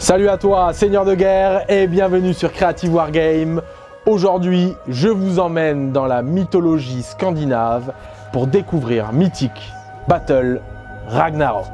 Salut à toi, Seigneur de guerre, et bienvenue sur Creative Wargame. Aujourd'hui, je vous emmène dans la mythologie scandinave pour découvrir Mythic Battle Ragnarok.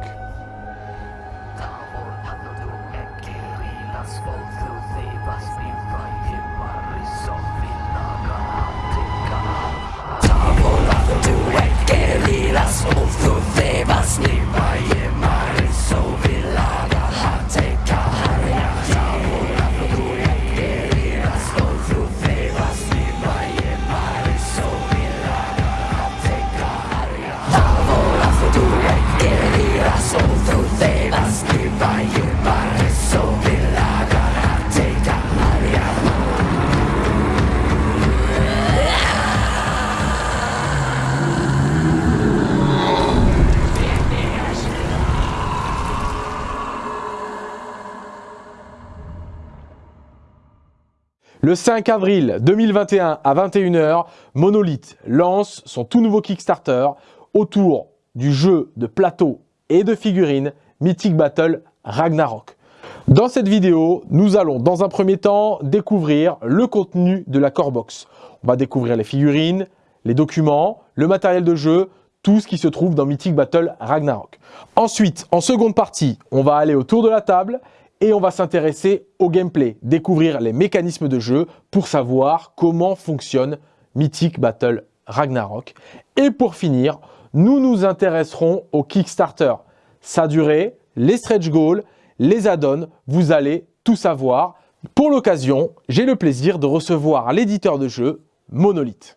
Le 5 avril 2021 à 21h, Monolith lance son tout nouveau Kickstarter autour du jeu de plateau et de figurines Mythic Battle Ragnarok. Dans cette vidéo, nous allons dans un premier temps découvrir le contenu de la core box. On va découvrir les figurines, les documents, le matériel de jeu, tout ce qui se trouve dans Mythic Battle Ragnarok. Ensuite, en seconde partie, on va aller autour de la table et on va s'intéresser au gameplay, découvrir les mécanismes de jeu pour savoir comment fonctionne Mythic Battle Ragnarok. Et pour finir, nous nous intéresserons au Kickstarter, sa durée, les stretch goals, les add-ons, vous allez tout savoir. Pour l'occasion, j'ai le plaisir de recevoir l'éditeur de jeu Monolith.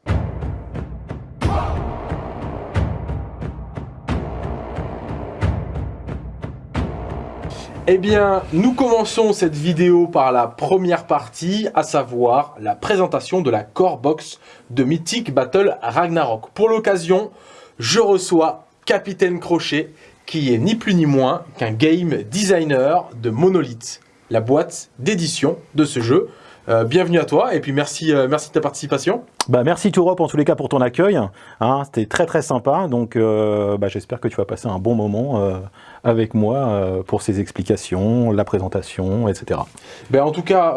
Eh bien, nous commençons cette vidéo par la première partie, à savoir la présentation de la core box de Mythic Battle Ragnarok. Pour l'occasion, je reçois Capitaine Crochet, qui est ni plus ni moins qu'un game designer de Monolith, la boîte d'édition de ce jeu. Euh, bienvenue à toi et puis merci, euh, merci de ta participation. Bah, merci Tourop en tous les cas pour ton accueil. Hein, C'était très très sympa. Donc euh, bah, j'espère que tu vas passer un bon moment avec moi pour ces explications, la présentation, etc. Ben, en tout cas,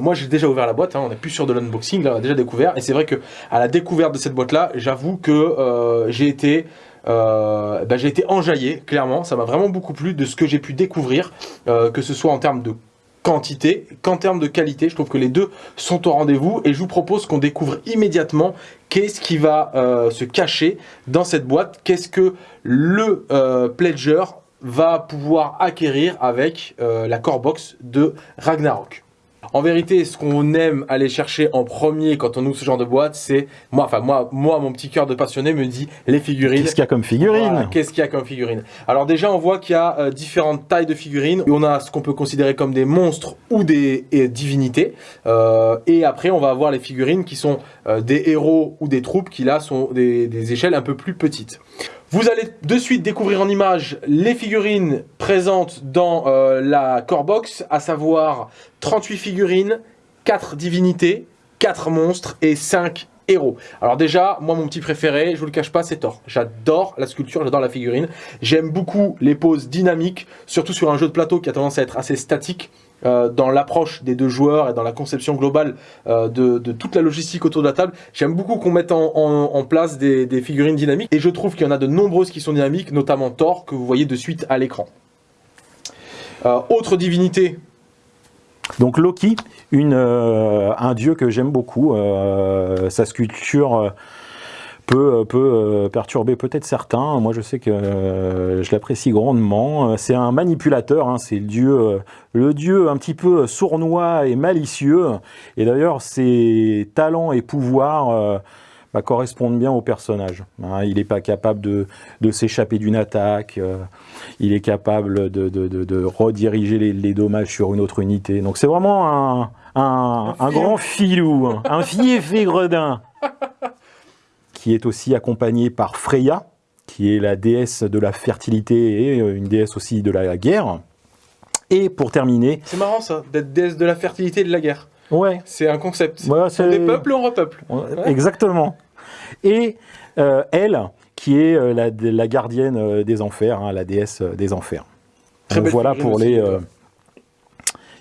moi j'ai déjà ouvert la boîte. Hein, on n'est plus sur de l'unboxing, là on a déjà découvert. Et c'est vrai que à la découverte de cette boîte-là, j'avoue que j'ai été ben, été enjaillé, clairement. Ça m'a vraiment beaucoup plu de ce que j'ai pu découvrir, que ce soit en termes de quantité qu'en termes de qualité. Je trouve que les deux sont au rendez-vous et je vous propose qu'on découvre immédiatement qu'est-ce qui va euh, se cacher dans cette boîte, qu'est-ce que le euh, Pledger va pouvoir acquérir avec euh, la core box de Ragnarok. En vérité, ce qu'on aime aller chercher en premier quand on ouvre ce genre de boîte, c'est moi, enfin moi, moi, mon petit cœur de passionné me dit les figurines. Qu'est-ce qu'il y a comme figurines Qu'est-ce qu'il y a comme figurines Alors déjà, on voit qu'il y a euh, différentes tailles de figurines. On a ce qu'on peut considérer comme des monstres ou des divinités. Euh, et après, on va avoir les figurines qui sont euh, des héros ou des troupes qui là sont des échelles un peu plus petites. Vous allez de suite découvrir en image les figurines présentes dans euh, la core box, à savoir 38 figurines, 4 divinités, 4 monstres et 5 héros. Alors déjà, moi mon petit préféré, je vous le cache pas, c'est Thor. J'adore la sculpture, j'adore la figurine. J'aime beaucoup les poses dynamiques, surtout sur un jeu de plateau qui a tendance à être assez statique. Euh, dans l'approche des deux joueurs et dans la conception globale euh, de, toute la logistique autour de la table. J'aime beaucoup qu'on mette en, place des, figurines dynamiques et je trouve qu'il y en a de nombreuses qui sont dynamiques, notamment Thor que vous voyez de suite à l'écran. Euh, autre divinité donc Loki, un dieu que j'aime beaucoup, sa sculpture peut, peut euh, perturber peut-être certains. Moi, je sais que euh, je l'apprécie grandement. C'est un manipulateur, hein. c'est le dieu, le dieu un petit peu sournois et malicieux. Et d'ailleurs, ses talents et pouvoirs euh, bah, correspondent bien au personnage. Hein. il n'est pas capable de, de s'échapper d'une attaque. il est capable de, de, de rediriger les, les, dommages sur une autre unité. Donc c'est vraiment un, un, un, grand filou, un fiefé gredin. qui est aussi accompagnée par Freya, qui est la déesse de la fertilité et euh, une déesse aussi de la guerre. Et pour terminer... C'est marrant ça, d'être déesse de la fertilité et de la guerre. Ouais. C'est un concept. Ouais, on des peuples, on repeuple? Exactement. Et euh, elle, qui est euh, la, gardienne des enfers, hein, la déesse des enfers. Très Donc voilà pour les,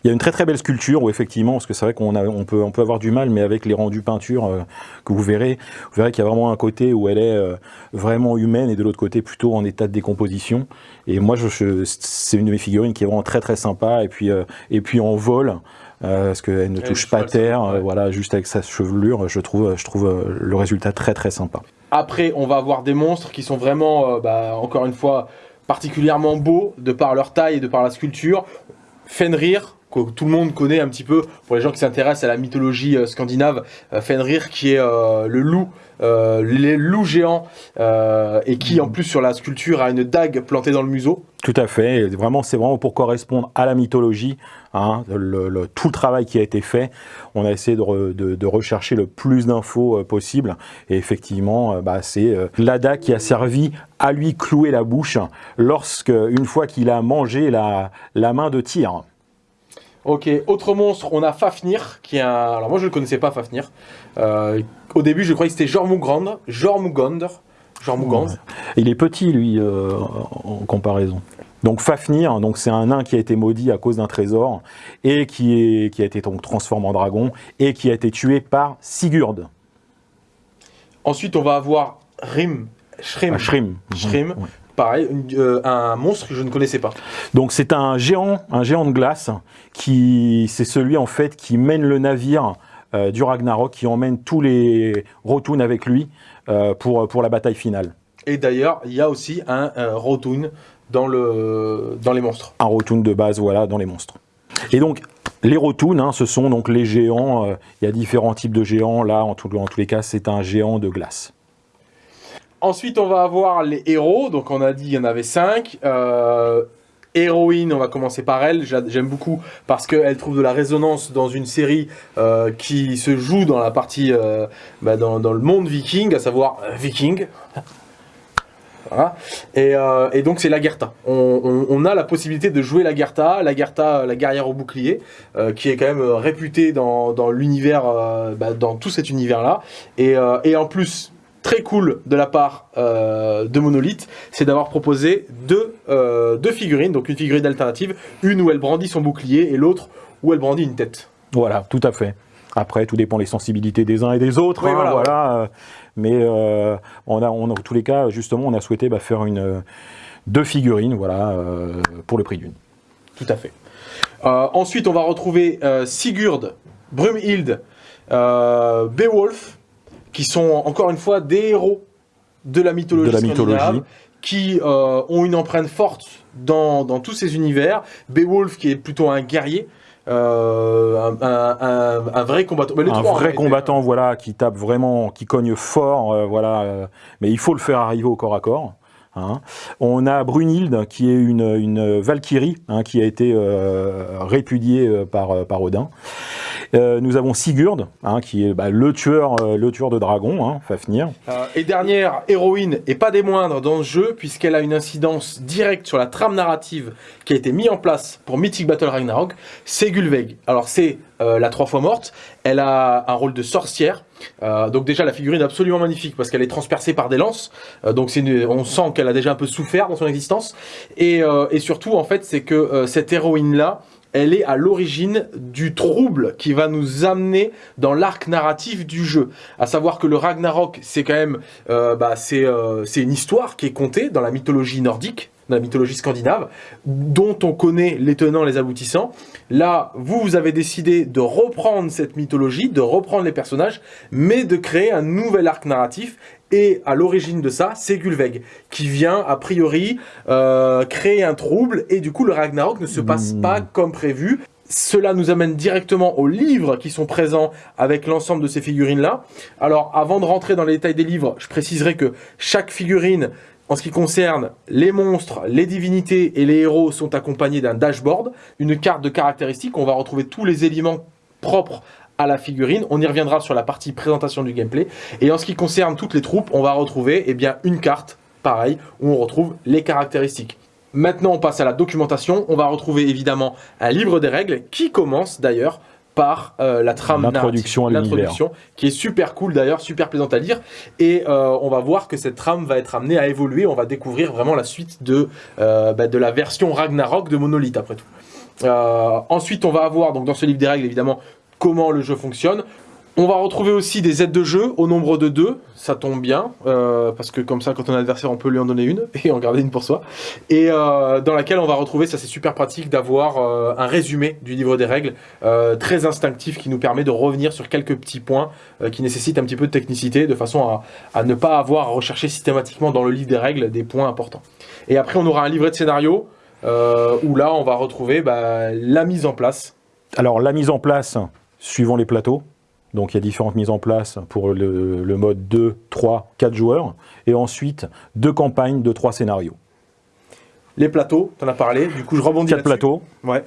Il y a une très très belle sculpture où effectivement, parce que c'est vrai qu'on on peut, on peut avoir du mal, mais avec les rendus peinture euh, que vous verrez, vous verrez qu'il y a vraiment un côté où elle est euh, vraiment humaine et de l'autre côté plutôt en état de décomposition. Et moi, je, c'est une de mes figurines qui est vraiment très très sympa. Et puis, et puis en vol, parce qu'elle ne touche pas terre, voilà, juste avec sa chevelure, je trouve, je trouve le résultat très très sympa. Après, on va avoir des monstres qui sont vraiment, bah, encore une fois, particulièrement beaux de par leur taille et de par la sculpture. Fenrir, tout le monde connaît un petit peu, pour les gens qui s'intéressent à la mythologie euh, scandinave, euh, Fenrir qui est euh, le loup, les loups géants, et qui en plus sur la sculpture a une dague plantée dans le museau. Tout à fait, vraiment c'est vraiment pour correspondre à la mythologie, hein, tout le travail qui a été fait, on a essayé de, rechercher le plus d'infos possible, et effectivement bah, c'est la dague qui a servi à lui clouer la bouche lorsque, une fois qu'il a mangé la, la main de tir. Ok, autre monstre, on a Fafnir, qui est un... Alors moi je ne connaissais pas, Fafnir. Euh, au début je croyais que c'était Jormungand, Jormungand, Jormungand. Il est petit lui, euh, en comparaison. Donc Fafnir, donc c'est un nain qui a été maudit à cause d'un trésor, et qui, est, qui a été donc transformé en dragon, et qui a été tué par Sigurd. Ensuite on va avoir Rim, Shrim, ah, Shrim, Shrim pareil, euh, un monstre que je ne connaissais pas. Donc c'est un géant, un géant de glace, qui c'est celui en fait qui mène le navire euh, du Ragnarok, qui emmène tous les Rotun avec lui euh, pour, pour la bataille finale. Et d'ailleurs, il y a aussi un, Rotun dans, le, dans les monstres. Un Rotun de base, voilà, dans les monstres. Et donc, les Rotun, hein, ce sont donc les géants, il y a différents types de géants, là, en, tout, en tous les cas, c'est un géant de glace. Ensuite, on va avoir les héros. Donc, on a dit il y en avait 5. Euh, héroïne, on va commencer par elle. J'aime beaucoup parce qu'elle trouve de la résonance dans une série euh, qui se joue dans la partie, euh, bah, dans, le monde viking, à savoir viking. Voilà. Et, donc c'est Lagertha. On, on, a la possibilité de jouer Lagertha, Lagertha, la guerrière au bouclier, qui est quand même réputée dans, l'univers, bah, dans tout cet univers-là. Et, en plus, très cool de la part euh, de Monolith, c'est d'avoir proposé euh, deux, figurines, donc une figurine alternative, une où elle brandit son bouclier et l'autre où elle brandit une tête. Voilà, tout à fait. Après, tout dépend des sensibilités des uns et des autres. Hein, voilà, euh, Mais on a, on a, en tous les cas, justement, on a souhaité bah, faire une, deux figurines voilà, pour le prix d'une. Tout à fait. ensuite, on va retrouver Sigurd, Brumhild, Beowulf, qui sont encore une fois des héros de la mythologie, de la mythologie. qui euh, ont une empreinte forte dans, tous ces univers. Beowulf qui est plutôt un guerrier, euh, un, vrai combattant. un vrai combattant, voilà, qui tape vraiment, qui cogne fort, euh, voilà. mais il faut le faire arriver au corps à corps. Hein. On a Brunhilde, qui est une, une Valkyrie, hein, qui a été répudiée par, par Odin. Euh, nous avons Sigurd, hein, qui est bah, le, tueur, euh, le tueur de dragons, hein, Fafnir. Euh, et dernière héroïne, et pas des moindres dans ce jeu, puisqu'elle a une incidence directe sur la trame narrative qui a été mise en place pour Mythic Battle Ragnarok, c'est Gulveig. Alors c'est la trois fois morte, elle a un rôle de sorcière, donc déjà la figurine est absolument magnifique parce qu'elle est transpercée par des lances, donc on sent qu'elle a déjà un peu souffert dans son existence, et, surtout en fait c'est que cette héroïne là, elle est à l'origine du trouble qui va nous amener dans l'arc narratif du jeu. À savoir que le Ragnarok, c'est quand même, euh, bah, euh, c'est une histoire qui est contée dans la mythologie nordique, dans la mythologie scandinave, dont on connaît les tenants, les aboutissants. Là, vous, vous avez décidé de reprendre cette mythologie, de reprendre les personnages, mais de créer un nouvel arc narratif et à l'origine de ça, c'est Gulveig, qui vient, a priori, euh, créer un trouble, et du coup, le Ragnarok ne se passe hmm. pas comme prévu. Cela nous amène directement aux livres qui sont présents avec l'ensemble de ces figurines-là. Alors, avant de rentrer dans les détails des livres, je préciserai que chaque figurine, en ce qui concerne les monstres, les divinités et les héros, sont accompagnés d'un dashboard, une carte de caractéristiques. On va retrouver tous les éléments propres à la figurine. On y reviendra sur la partie présentation du gameplay. Et en ce qui concerne toutes les troupes, on va retrouver eh bien, une carte, pareil, où on retrouve les caractéristiques. Maintenant, on passe à la documentation. On va retrouver évidemment un livre des règles qui commence d'ailleurs par euh, la trame l'introduction l'introduction qui est super cool d'ailleurs, super plaisante à lire et euh, on va voir que cette trame va être amenée à évoluer, on va découvrir vraiment la suite de, euh, bah, de la version Ragnarok de Monolith après tout. Ensuite, on va avoir, donc dans ce livre des règles, évidemment, comment le jeu fonctionne. On va retrouver aussi des aides de jeu au nombre de deux, ça tombe bien, euh, parce que comme ça, quand on a un adversaire, on peut lui en donner une et en garder une pour soi. Et euh, dans laquelle on va retrouver, ça c'est super pratique, d'avoir euh, un résumé du livre des règles, très instinctif, qui nous permet de revenir sur quelques petits points qui nécessitent un petit peu de technicité, de façon à, ne pas avoir à rechercher systématiquement dans le livre des règles des points importants. Et après, on aura un livret de scénario, où là, on va retrouver bah, la mise en place. Alors la mise en place, suivant les plateaux, donc il y a différentes mises en place pour le, le mode 2, 3, 4 joueurs, et ensuite deux campagnes de 3 scénarios. Les plateaux, t'en as parlé, du coup je rebondis 4 là-dessus. plateaux, Ouais.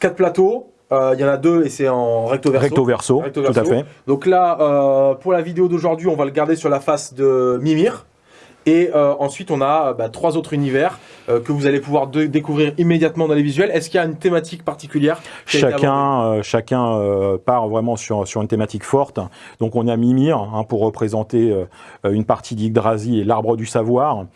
Quatre plateaux, euh, il y en a deux et c'est en recto verso. recto verso, Recto tout à fait. Donc là, euh, pour la vidéo d'aujourd'hui, on va le garder sur la face de Mimir. Et euh, ensuite, on a bah, trois autres univers euh, que vous allez pouvoir découvrir immédiatement dans les visuels. Est-ce qu'il y a une thématique particulière Chacun, euh, chacun euh, part vraiment sur, sur une thématique forte. Donc on a Mimir hein, pour représenter euh, une partie d'Yggdrasil et l'arbre du savoir.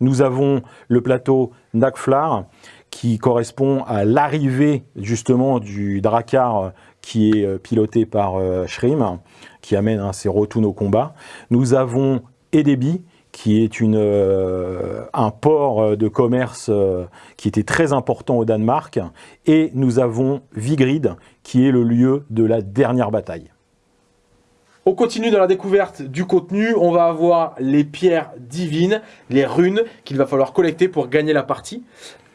Nous avons le plateau Nakflar qui correspond à l'arrivée justement du Drakkar euh, qui est euh, piloté par euh, Shrim, qui amène hein, ses retours au combat. Nous avons Edebi qui est euh, un port euh, de commerce euh, qui était très important au Danemark. Et nous avons Vigrid, qui est le lieu de la dernière bataille. On continue dans la découverte du contenu. On va avoir les pierres divines, les runes qu'il va falloir collecter pour gagner la partie.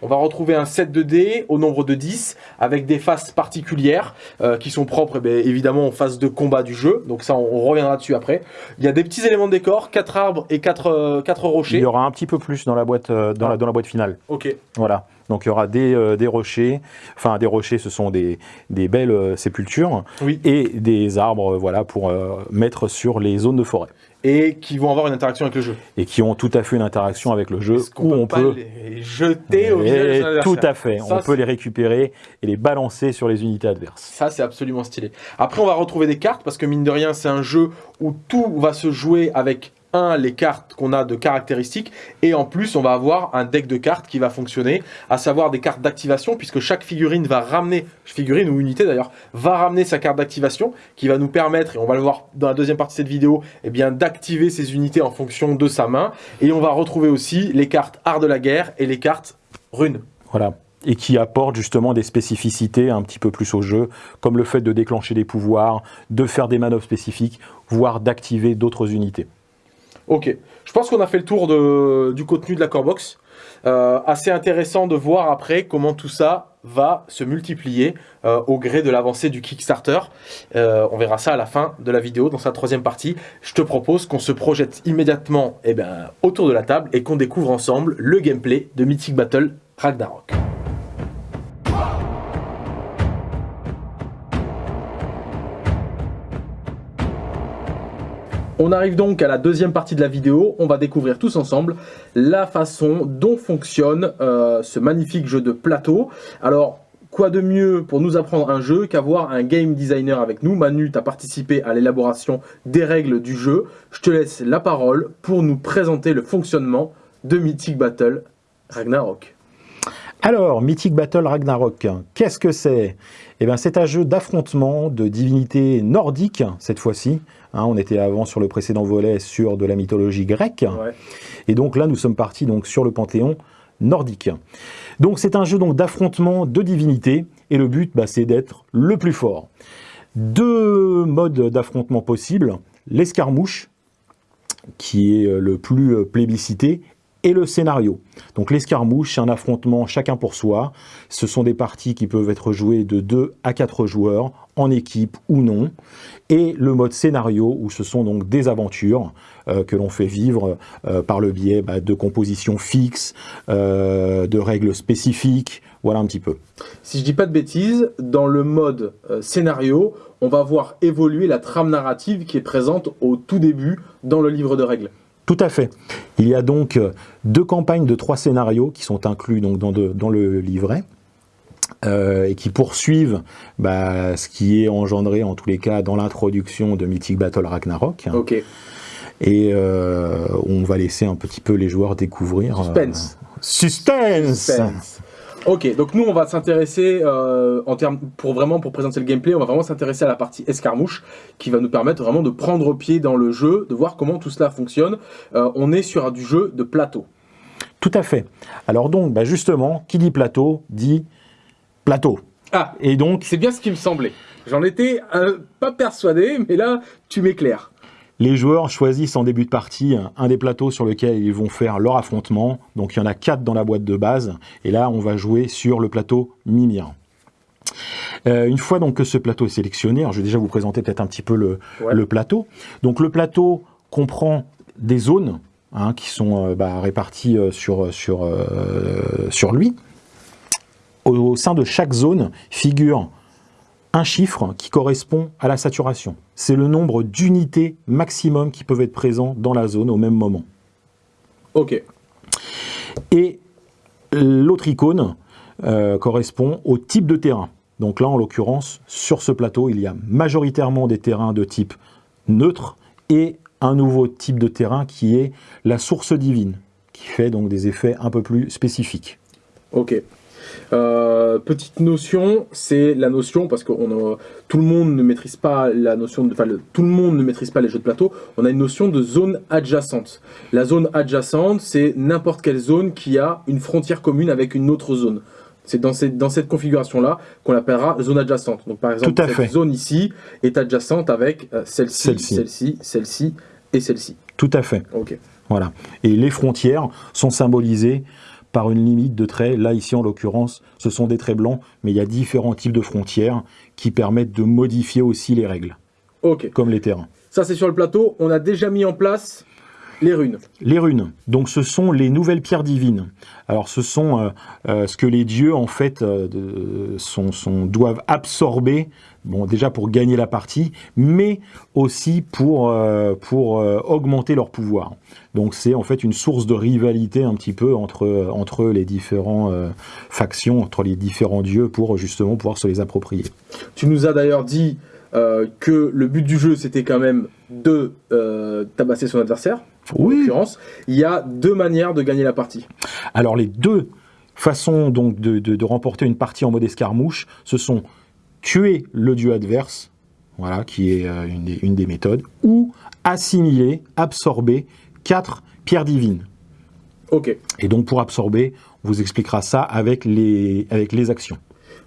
On va retrouver un set de dés au nombre de 10 avec des faces particulières euh, qui sont propres eh bien, évidemment aux phases de combat du jeu. Donc ça, on, on reviendra dessus après. Il y a des petits éléments de décor, 4 arbres et 4, Il rochers. y aura un petit peu plus dans la boîte, euh, dans, Ah. la, dans la boîte finale. Ok. Voilà. Donc il y aura des, euh, des rochers, enfin des rochers, ce sont des, des belles euh, sépultures, Oui. et des arbres, euh, voilà, pour mettre sur les zones de forêt, Et qui vont avoir une interaction avec le jeu. et qui ont tout à fait une interaction avec le jeu, qu'on où peut on pas peut, les jeter au visage adversaire tout à fait, Ça, on peut les récupérer et les balancer sur les unités adverses. Ça, c'est absolument stylé. Après, on va retrouver des cartes parce que mine de rien, c'est un jeu où tout va se jouer avec les cartes qu'on a de caractéristiques et en plus on va avoir un deck de cartes qui va fonctionner à savoir des cartes d'activation puisque chaque figurine va ramener figurine ou unité d'ailleurs va ramener sa carte d'activation qui va nous permettre et on va le voir dans la deuxième partie de cette vidéo eh bien d'activer ces unités en fonction de sa main et on va retrouver aussi les cartes art de la guerre et les cartes runes Voilà. Et qui apporte justement des spécificités un petit peu plus au jeu, comme le fait de déclencher des pouvoirs, de faire des manœuvres spécifiques, voire d'activer d'autres unités. Ok, je pense qu'on a fait le tour du contenu de la core box. Euh, assez intéressant de voir après comment tout ça va se multiplier euh, au gré de l'avancée du Kickstarter. Euh, on verra ça à la fin de la vidéo, dans sa troisième partie. Je te propose qu'on se projette immédiatement eh ben, autour de la table et qu'on découvre ensemble le gameplay de Mythic Battle Ragnarok. On arrive donc à la deuxième partie de la vidéo. On va découvrir tous ensemble la façon dont fonctionne euh, ce magnifique jeu de plateau. Alors, quoi de mieux pour nous apprendre un jeu qu'avoir un game designer avec nous? Manu, tu participé à l'élaboration des règles du jeu. Je te laisse la parole pour nous présenter le fonctionnement de Mythic Battle Ragnarok. Alors, Mythic Battle Ragnarok, qu'est-ce que c'est? Eh bien, c'est un jeu d'affrontement de divinités nordiques, cette fois-ci. Hein, on était avant sur le précédent volet sur de la mythologie grecque. Ouais. Et donc là, nous sommes partis donc sur le panthéon nordique. Donc c'est un jeu donc d'affrontement de divinités et le but bah, c'est d'être le plus fort. Deux modes d'affrontement possibles, l'escarmouche qui est euh, le plus euh, plébiscité et le scénario. Donc l'escarmouche, c'est un affrontement chacun pour soi. Ce sont des parties qui peuvent être jouées de 2 à 4 joueurs, en équipe ou non. Et le mode scénario, où ce sont donc des aventures euh, que l'on fait vivre euh, par le biais bah, de compositions fixes, euh, de règles spécifiques, voilà un petit peu. Si je dis pas de bêtises, dans le mode scénario, on va voir évoluer la trame narrative qui est présente au tout début dans le livre de règles. Tout à fait. Il y a donc euh, deux campagnes de trois scénarios qui sont inclus donc dans, de- dans le livret euh, et qui poursuivent bah, ce qui est engendré en tous les cas dans l'introduction de Mythic Battle Ragnarok. Ok. Et euh, on va laisser un petit peu les joueurs découvrir. euh, Suspense. suspense Suspense. Ok, donc nous on va s'intéresser euh, en termes pour vraiment pour présenter le gameplay, on va vraiment s'intéresser à la partie escarmouche qui va nous permettre vraiment de prendre pied dans le jeu, de voir comment tout cela fonctionne. Euh, on est sur du jeu de plateau. Tout à fait. Alors donc, bah justement, qui dit plateau dit plateau. Ah, Et donc, c'est bien ce qui me semblait. J'en étais euh, pas persuadé, mais là tu m'éclaires. Les joueurs choisissent en début de partie un- des plateaux sur lequel ils vont faire leur affrontement. Donc il y en a quatre dans la boîte de base. Et là, on va jouer sur le plateau Mimir. Euh, une fois donc que ce plateau est sélectionné, alors je vais déjà vous présenter peut-être un petit peu le, Ouais. le plateau. Donc le plateau comprend des zones hein, qui sont euh, bah, réparties euh, sur, sur, euh, sur lui. Au, au sein de chaque zone figure un chiffre qui correspond à la saturation. C'est le nombre d'unités maximum qui peuvent être présents dans la zone au même moment. Ok, Et l'autre icône euh, correspond au type de terrain. Donc là, en l'occurrence, sur ce plateau, il y a majoritairement des terrains de type neutre et un nouveau type de terrain qui est la source divine, qui fait donc des effets un peu plus spécifiques. ok. Euh, petite notion, c'est la notion parce que on a- tout le monde ne maîtrise pas la notion de, enfin, le- tout le monde ne maîtrise pas les jeux de plateau. On a une notion de zone adjacente. La zone adjacente, c'est n'importe quelle zone qui a une frontière commune avec une autre zone. C'est dans cette, dans cette configuration-là qu'on l'appellera zone adjacente. Donc par exemple, cette fait. zone ici est adjacente avec euh, celle-ci, Celle-ci. celle-ci, et celle-ci. Tout à fait. Ok. Voilà. Et les frontières sont symbolisées par une limite de traits. Là, ici, en l'occurrence, ce sont des traits blancs, mais il y a différents types de frontières qui permettent de modifier aussi les règles, Ok. comme les terrains. Ça c'est sur le plateau. On a déjà mis en place les runes. Les runes, donc ce sont les nouvelles pierres divines. Alors ce sont euh, euh, ce que les dieux en fait euh, sont, sont- doivent absorber, bon déjà pour gagner la partie, mais aussi pour, pour augmenter leur pouvoir. Donc c'est en fait une source de rivalité un petit peu entre, entre les différents factions, entre les différents dieux pour justement pouvoir se les approprier. Tu nous as d'ailleurs dit que le but du jeu c'était quand même de tabasser son adversaire. Il y a deux manières de gagner la partie. Alors les deux façons donc de, de- de remporter une partie en mode escarmouche, ce sont tuer le dieu adverse, voilà, qui est euh, une, des, une des méthodes, ou assimiler, absorber quatre pierres divines. Ok. Et donc pour absorber, on vous expliquera ça avec les, avec les actions.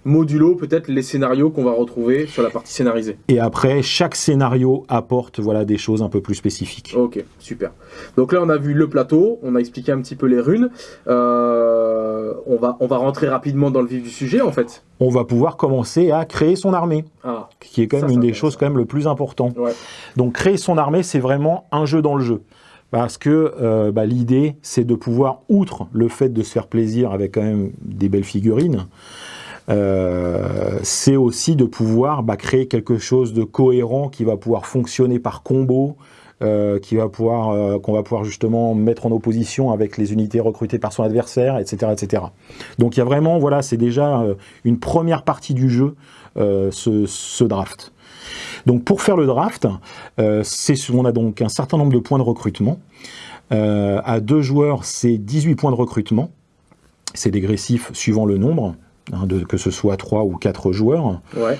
Modulo peut-être les scénarios qu'on va retrouver sur la partie scénarisée. Et après, chaque scénario apporte voilà, des choses un peu plus spécifiques. Ok, super. Donc là on a vu le plateau, on a expliqué un petit peu les runes. Euh, on, va, on va rentrer rapidement dans le vif du sujet en fait. On va pouvoir commencer à créer son armée, Ah, qui est quand même une des choses quand même le plus important. ouais. Donc créer son armée, c'est vraiment un jeu dans le jeu. Parce que euh, bah, l'idée, c'est de pouvoir, outre le fait de se faire plaisir avec quand même des belles figurines, euh, c'est aussi de pouvoir bah, créer quelque chose de cohérent qui va pouvoir fonctionner par combo, euh, qui va pouvoir, euh, qu'on va pouvoir justement mettre en opposition avec les unités recrutées par son adversaire, etc., etc. Donc il y a vraiment, voilà, c'est déjà une première partie du jeu, ce, ce draft. Donc pour faire le draft, on a donc un certain nombre de points de recrutement. À deux joueurs, c'est 18 points de recrutement. C'est dégressif suivant le nombre, hein, de, que ce soit 3 ou 4 joueurs. Ouais.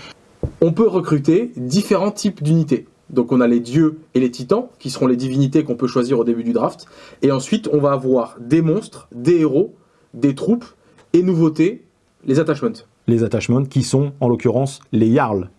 On peut recruter différents types d'unités. Donc on a les dieux et les titans, qui seront les divinités qu'on peut choisir au début du draft. Et ensuite, on va avoir des monstres, des héros, des troupes, et nouveautés, les attachments. Les attachments qui sont en l'occurrence les Jarls.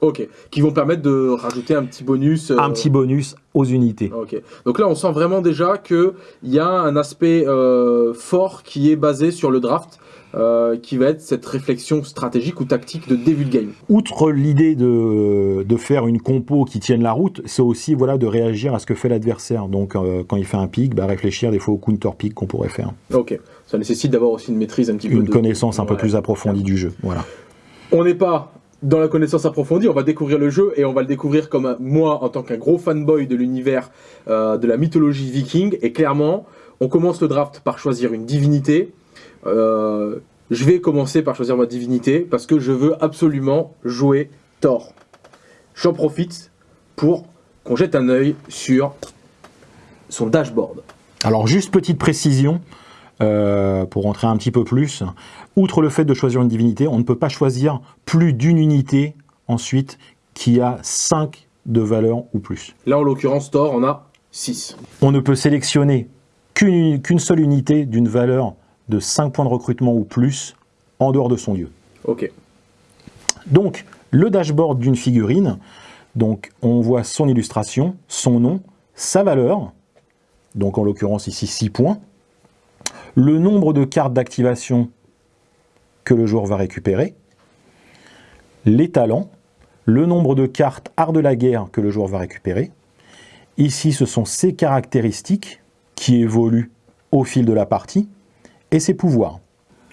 Ok. Qui vont permettre de rajouter un petit bonus. euh, Un petit bonus aux unités. Ok. Donc là, on sent vraiment déjà qu'il y a un aspect euh, fort qui est basé sur le draft, euh, qui va être cette réflexion stratégique ou tactique de début de game. Outre l'idée de, de faire une compo qui tienne la route, c'est aussi voilà, de réagir à ce que fait l'adversaire. Donc euh, quand il fait un pic, bah, réfléchir des fois au counter pick qu'on pourrait faire. Ok. Ça nécessite d'avoir aussi une maîtrise un petit peu. Une de- connaissance un peu Ouais. plus approfondie du jeu. Voilà. On n'est pas dans la connaissance approfondie, on va découvrir le jeu et on va le découvrir comme moi en tant qu'un gros fanboy de l'univers euh, de la mythologie viking. Et clairement, on commence le draft par choisir une divinité. Euh, je vais commencer par choisir ma divinité parce que je veux absolument jouer Thor. J'en profite pour qu'on jette un œil sur son dashboard. Alors juste petite précision, euh, pour rentrer un petit peu plus, outre le fait de choisir une divinité, on ne peut pas choisir plus d'une unité ensuite qui a 5 de valeur ou plus. Là, en l'occurrence, Thor en a 6. On ne peut sélectionner qu'une qu'une seule unité d'une valeur de 5 points de recrutement ou plus en dehors de son lieu. Ok. Donc, le dashboard d'une figurine, donc on voit son illustration, son nom, sa valeur, donc en l'occurrence ici 6 points, le nombre de cartes d'activation que le joueur va récupérer, les talents, le nombre de cartes art de la guerre que le joueur va récupérer. Ici, ce sont ses caractéristiques qui évoluent au fil de la partie et ses pouvoirs.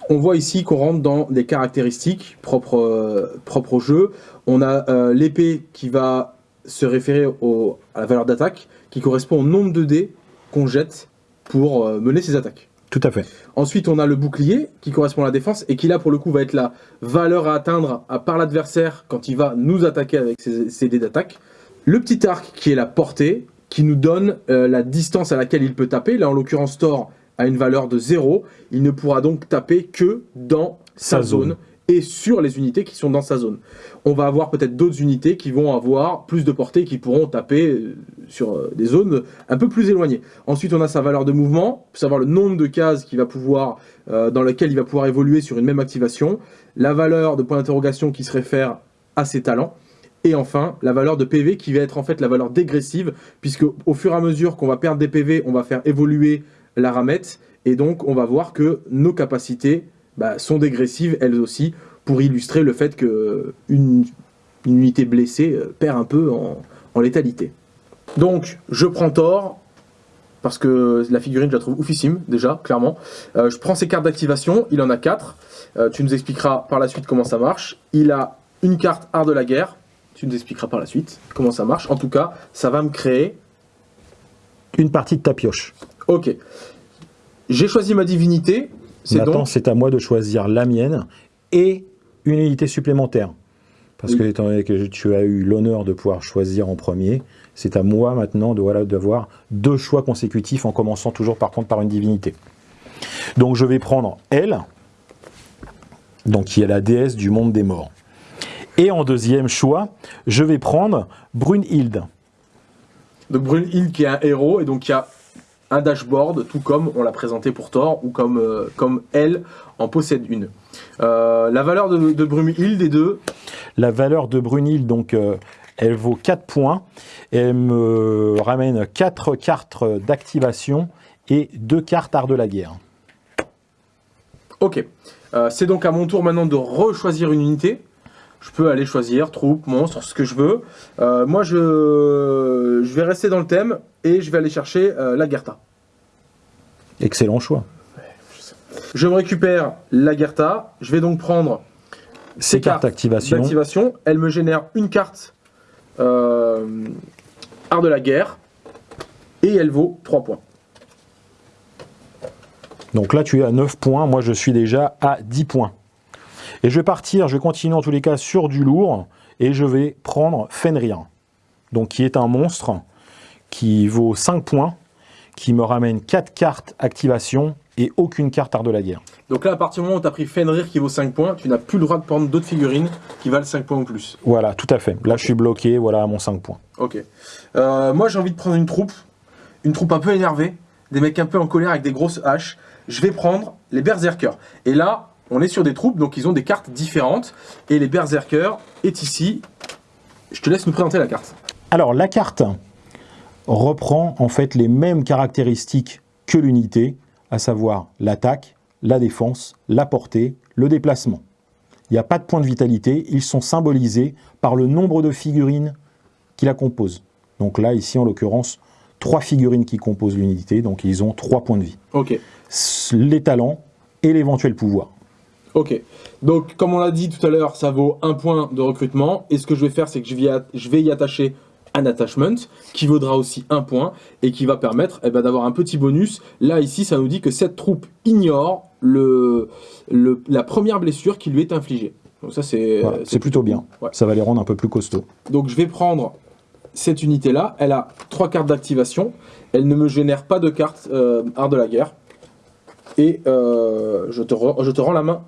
On voit ici qu'on rentre dans des caractéristiques propres, euh, propres au jeu. On a euh, l'épée qui va se référer au- à la valeur d'attaque, qui correspond au nombre de dés qu'on jette pour euh, mener ses attaques. Tout à fait. Ensuite, on a le bouclier qui correspond à la défense et qui là pour le coup va être la valeur à atteindre à- par l'adversaire quand il va nous attaquer avec ses, ses dés d'attaque. Le petit arc qui est la portée qui nous donne euh, la distance à laquelle il peut taper. Là en l'occurrence Thor a une valeur de 0. Il ne pourra donc taper que dans sa, Sa zone. zone. et sur les unités qui sont dans sa zone. On va avoir peut-être d'autres unités qui vont avoir plus de portée et qui pourront taper euh, sur euh, des zones un peu plus éloignées. Ensuite, on a sa valeur de mouvement, savoir le nombre de cases qu'il va pouvoir, euh, dans lesquelles il va pouvoir évoluer sur une même activation, la valeur de point d'interrogation qui se réfère à ses talents, et enfin la valeur de PV qui va être en fait la valeur dégressive, puisque au fur et à mesure qu'on va perdre des PV, on va faire évoluer la ramette, et donc on va voir que nos capacités bah, sont dégressives elles aussi, pour illustrer le fait que une, unité blessée euh, perd un peu en, létalité. Donc, je prends Thor, parce que la figurine, je la trouve oufissime, déjà, clairement. Euh, je prends ses cartes d'activation, il en a 4. tu nous expliqueras par la suite comment ça marche. Il a une carte art de la guerre, tu nous expliqueras par la suite comment ça marche. En tout cas, ça va me créer... Une partie de ta pioche. Ok. J'ai choisi ma divinité, c'est Maintenant, donc... c'est à moi de choisir la mienne et une unité supplémentaire. Parce que, étant donné que tu as eu l'honneur de pouvoir choisir en premier, c'est à moi maintenant de voilà, d'avoir deux choix consécutifs en commençant toujours par contre par une divinité. Donc je vais prendre elle, donc qui est la déesse du monde des morts. Et en deuxième choix, je vais prendre Brunhilde. Donc Brunhild qui est un héros et donc qui a un dashboard, tout comme on l'a présenté pour Thor ou comme, euh, comme elle en possède une. Euh, la valeur de, de Brunhild est de La valeur de Brunhilde, donc, euh, elle vaut 4 points. Elle me ramène 4 cartes d'activation et 2 cartes art de la guerre. Ok. C'est donc à mon tour maintenant de rechoisir une unité. Je peux aller choisir troupe, monstre, ce que je veux. Euh, moi, je, je vais rester dans le thème et je vais aller chercher euh, la Gerta. Excellent choix. Je me récupère la Gerta. Je vais donc prendre Ces cartes d'activation. Elle me génère une carte euh, art de la guerre et elle vaut 3 points. Donc là, tu es à 9 points. Moi, je suis déjà à 10 points. Et je vais partir, je vais continuer en tous les cas sur du lourd. Et je vais prendre Fenrir. Donc, qui est un monstre qui vaut 5 points, qui me ramène 4 cartes activation et aucune carte art de la guerre. Donc là, à partir du moment où tu as pris Fenrir qui vaut 5 points, tu n'as plus le droit de prendre d'autres figurines qui valent 5 points ou plus. Voilà, tout à fait. Là, je suis bloqué, voilà, à mon 5 points. Ok. Euh, moi, j'ai envie de prendre une troupe, une troupe un peu énervée, des mecs un peu en colère avec des grosses haches. Je vais prendre les Berserkers. Et là, on est sur des troupes, donc ils ont des cartes différentes. Et les Berserkers est ici. Je te laisse nous présenter la carte. Alors, la carte reprend en fait les mêmes caractéristiques que l'unité, à savoir l'attaque, la défense, la portée, le déplacement. Il n'y a pas de points de vitalité, ils sont symbolisés par le nombre de figurines qui la composent. Donc là, ici, en l'occurrence, trois figurines qui composent l'unité, donc ils ont trois points de vie. Ok. Les talents et l'éventuel pouvoir. Ok. Donc, comme on l'a dit tout à l'heure, ça vaut un point de recrutement. Et ce que je vais faire, c'est que je vais y attacher un attachment qui vaudra aussi un point et qui va permettre eh ben, d'avoir un petit bonus. Là, ici, ça nous dit que cette troupe ignore le, le- la première blessure qui lui est infligée. Donc, ça, c'est Voilà, plutôt bien. Ouais. Ça va les rendre un peu plus costauds. Donc, je vais prendre cette unité-là. Elle a trois cartes d'activation. Elle ne me génère pas de cartes euh, art de la guerre. Et euh, je, te je te rends la main.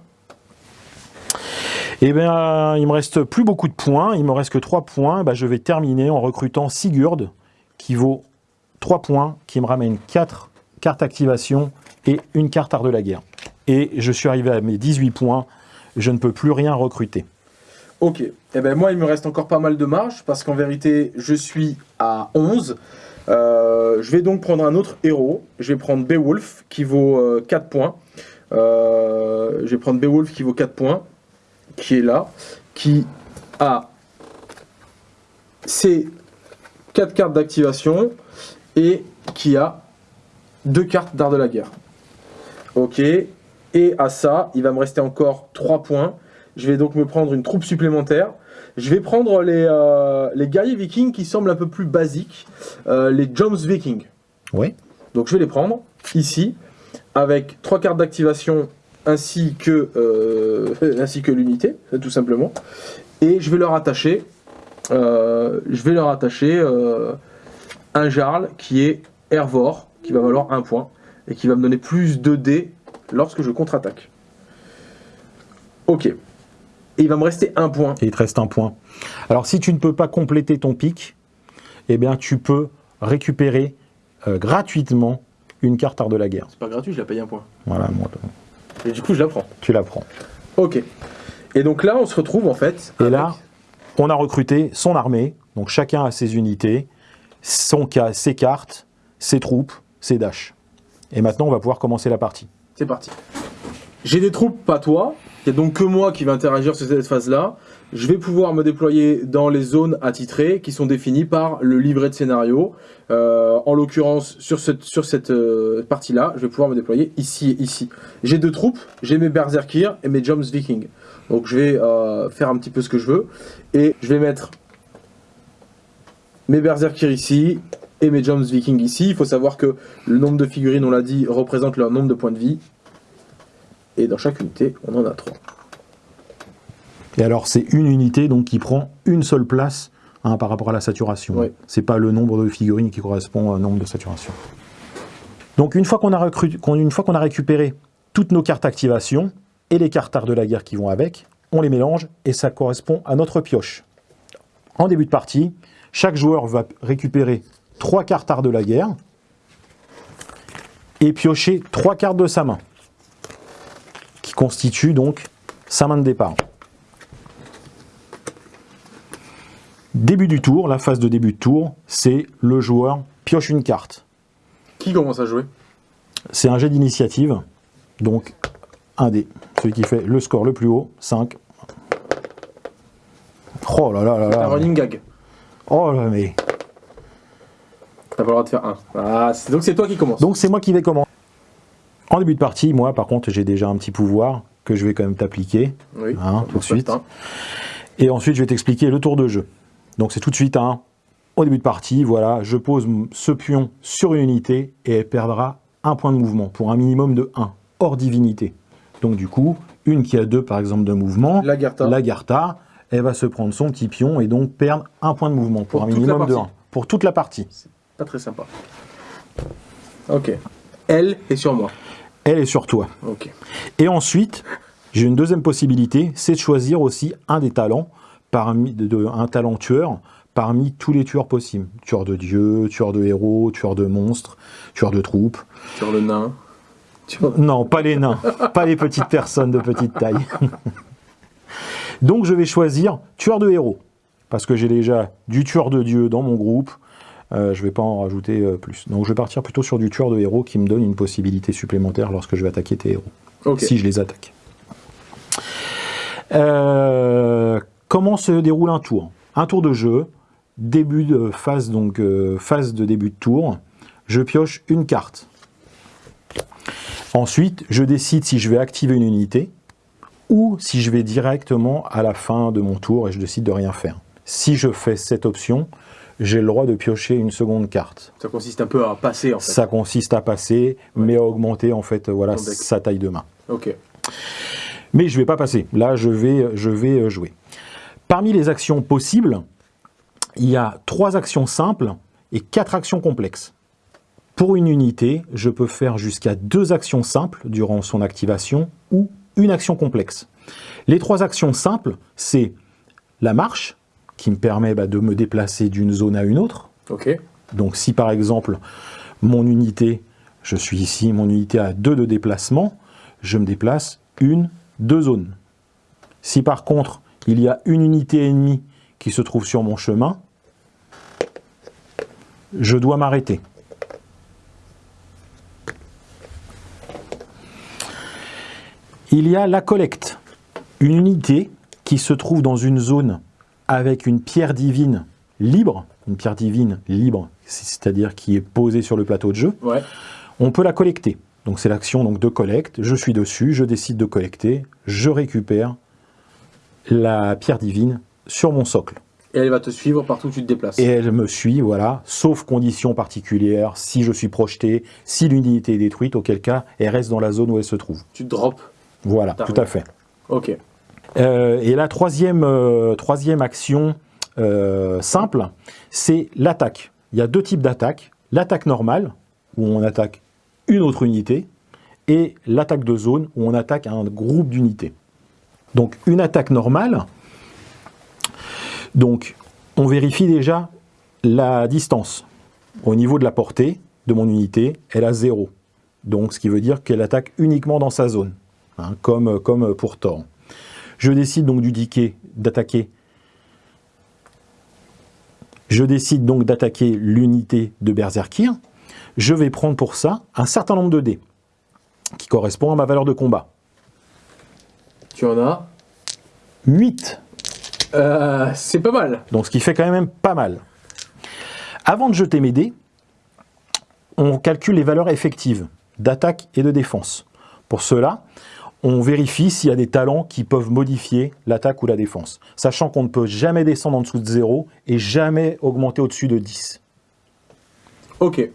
Eh bien, il me reste plus beaucoup de points, il me reste que 3 points. Bah, je vais terminer en recrutant Sigurd, qui vaut 3 points, qui me ramène 4 cartes activation et une carte art de la guerre. Et je suis arrivé à mes 18 points, je ne peux plus rien recruter. Ok. Eh ben moi, il me reste encore pas mal de marge parce qu'en vérité, je suis à 11. Euh, je vais donc prendre un autre héros. Je vais prendre Beowulf qui vaut euh, 4 points. Euh, je vais prendre Beowulf qui vaut 4 points, qui est là, qui a ses 4 cartes d'activation et qui a 2 cartes d'art de la guerre. Ok. Et à ça, il va me rester encore 3 points. Je vais donc me prendre une troupe supplémentaire. Je vais prendre les, euh, les guerriers vikings qui semblent un peu plus basiques, euh, les Jones Vikings. Oui. Donc je vais les prendre ici, avec trois cartes d'activation ainsi que, euh, ainsi que l'unité, tout simplement. Et je vais leur attacher, euh, je vais leur attacher euh, un Jarl qui est Hervor, qui va valoir un point, et qui va me donner plus de dés lorsque je contre-attaque. Ok. Et il va me rester un point. Et il te reste un point. Alors, si tu ne peux pas compléter ton pic, eh bien, tu peux récupérer euh, gratuitement une carte art de la guerre. C'est pas gratuit, je la paye un point. Voilà, moi, Et du coup, je la prends. tu la prends. Ok. Et donc là, on se retrouve en fait. Et avec- là, on a recruté son armée, donc chacun a ses unités, son ca- ses cartes, ses troupes, ses dashs. Et maintenant, on va pouvoir commencer la partie. c'est parti. J'ai des troupes, pas toi. Il n'y a donc que moi qui va interagir sur cette phase-là. Je vais pouvoir me déployer dans les zones attitrées qui sont définies par le livret de scénario. Euh, en l'occurrence, sur cette, euh, partie-là, je vais pouvoir me déployer ici et ici. J'ai deux troupes, j'ai mes Berserkir et mes Joms Vikings. Donc je vais euh, faire un petit peu ce que je veux. Et je vais mettre mes Berserkir ici et mes Joms Vikings ici. Il faut savoir que le nombre de figurines, on l'a dit, représente leur nombre de points de vie. Et dans chaque unité, on en a trois. Et alors, c'est une unité donc qui prend une seule place hein, par rapport à la saturation. Ouais. C'est pas le nombre de figurines qui correspond au nombre de saturation. Donc, une fois qu'on a, recru- qu'on- une fois qu'on a récupéré toutes nos cartes activation et les cartes art de la guerre qui vont avec, on les mélange et ça correspond à notre pioche. En début de partie, chaque joueur va récupérer trois cartes art de la guerre et piocher trois cartes de sa main, qui constituent donc sa main de départ. Début du tour, la phase de début de tour, c'est le joueur pioche une carte. Qui commence à jouer? C'est un jet d'initiative, donc un dé. Celui qui fait le score le plus haut, 5. Oh là là là Un là. running gag. Oh là mais. T'as pas le droit de faire un. Ah, donc c'est toi qui commence. Donc c'est moi qui vais commencer. En début de partie, moi par contre, j'ai déjà un petit pouvoir que je vais quand même t'appliquer. oui, hein, tout de suite. Et ensuite, je vais t'expliquer le tour de jeu. Donc c'est tout de suite un. Au début de partie, voilà, je pose ce pion sur une unité et elle perdra un point de mouvement pour un minimum de 1, hors divinité. Donc du coup, une qui a deux par exemple de mouvement, La Garta. la Garta, elle va se prendre son petit pion et donc perdre un point de mouvement pour, Pour un minimum de 1. partie. Pour toute la partie. Pas très sympa. Ok. Elle est sur moi. Elle est sur toi. Ok. Et ensuite, j'ai une deuxième possibilité, c'est de choisir aussi un des talents, parmi, de, de- un talent tueur, parmi tous les tueurs possibles. Tueur de dieux, tueur de héros, tueur de monstres, tueur de troupes. Sur le nain. Sur- Non, pas les nains, pas les petites personnes de petite taille. Donc je vais choisir tueur de héros, parce que j'ai déjà du tueur de dieu dans mon groupe, euh, je ne vais pas en rajouter euh, plus. Donc je vais partir plutôt sur du tueur de héros qui me donne une possibilité supplémentaire lorsque je vais attaquer tes héros si je les attaque. Euh, comment se déroule un tour Un tour de jeu, début de phase, donc euh, phase de début de tour, je pioche une carte. Ensuite, je décide si je vais activer une unité ou si je vais directement à la fin de mon tour et je décide de rien faire. Si je fais cette option, j'ai le droit de piocher une seconde carte. Ça consiste un peu à passer en fait. Ça consiste à passer, mais à augmenter en fait voilà, sa taille de main. Ok. Mais je ne vais pas passer. Là, je vais, je vais euh, jouer. Parmi les actions possibles, il y a trois actions simples et quatre actions complexes. Pour une unité, je peux faire jusqu'à deux actions simples durant son activation ou une action complexe. Les trois actions simples, c'est la marche, qui me permet bah, de me déplacer d'une zone à une autre. Donc si par exemple, mon unité, je suis ici, mon unité a deux de déplacement, je me déplace une, deux zones. Si par contre, il y a une unité ennemie qui se trouve sur mon chemin, je dois m'arrêter. Il y a la collecte, une unité qui se trouve dans une zone avec une pierre divine libre, une pierre divine libre, c'est-à-dire qui est posée sur le plateau de jeu, Ouais. on peut la collecter. Donc c'est l'action donc de collecte, je suis dessus, je décide de collecter, je récupère la pierre divine sur mon socle. Et elle va te suivre partout où tu te déplaces. Et elle me suit, voilà, sauf conditions particulières, si je suis projeté, si l'unité est détruite, auquel cas elle reste dans la zone où elle se trouve. Tu drops. Voilà, tout à fait. Ok. Euh, et la troisième, euh, troisième action euh, simple, c'est l'attaque. Il y a deux types d'attaques. L'attaque normale, où on attaque une autre unité, et l'attaque de zone, où on attaque un groupe d'unités. Donc une attaque normale, donc on vérifie déjà la distance. Au niveau de la portée de mon unité, elle a 0. Donc ce qui veut dire qu'elle attaque uniquement dans sa zone, hein, comme, pour Thor. Je décide donc d'attaquer. Je décide donc d'attaquer l'unité de Berserkir. Je vais prendre pour ça un certain nombre de dés qui correspond à ma valeur de combat. Tu en as. 8. Euh, c'est pas mal. Donc ce qui fait quand même pas mal. Avant de jeter mes dés, on calcule les valeurs effectives d'attaque et de défense. Pour cela, on vérifie s'il y a des talents qui peuvent modifier l'attaque ou la défense, sachant qu'on ne peut jamais descendre en dessous de 0 et jamais augmenter au-dessus de 10. Ok.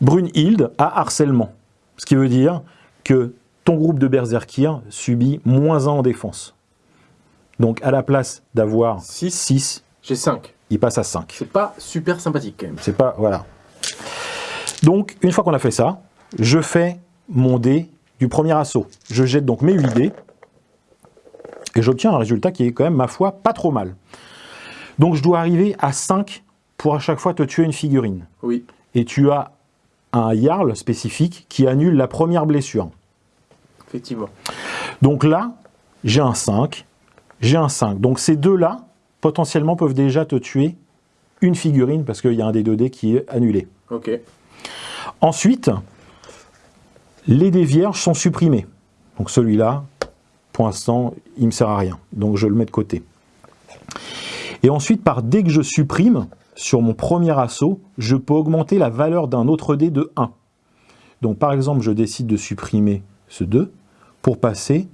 Brunhilde a harcèlement, ce qui veut dire que ton groupe de berserkir subit moins 1 en défense. Donc à la place d'avoir Six. 6, J'ai 5. il passe à 5. C'est pas super sympathique quand même. C'est pas. Voilà. Donc, une fois qu'on a fait ça, je fais mon dé du premier assaut. Je jette donc mes 8 dés et j'obtiens un résultat qui est quand même, ma foi, pas trop mal. Donc, je dois arriver à 5 pour à chaque fois te tuer une figurine. Oui. Et tu as un Jarl spécifique qui annule la première blessure. Effectivement. Donc là, j'ai un 5, j'ai un 5. Donc ces deux-là, potentiellement, peuvent déjà te tuer une figurine parce qu'il y a un des 2 dés qui est annulé. Ok. Ensuite, les dés vierges sont supprimés. Donc celui-là, pour l'instant, il ne me sert à rien. Donc je le mets de côté. Et ensuite, par dès que je supprime, sur mon premier assaut, je peux augmenter la valeur d'un autre dé de 1. Donc par exemple, je décide de supprimer ce 2 pour passer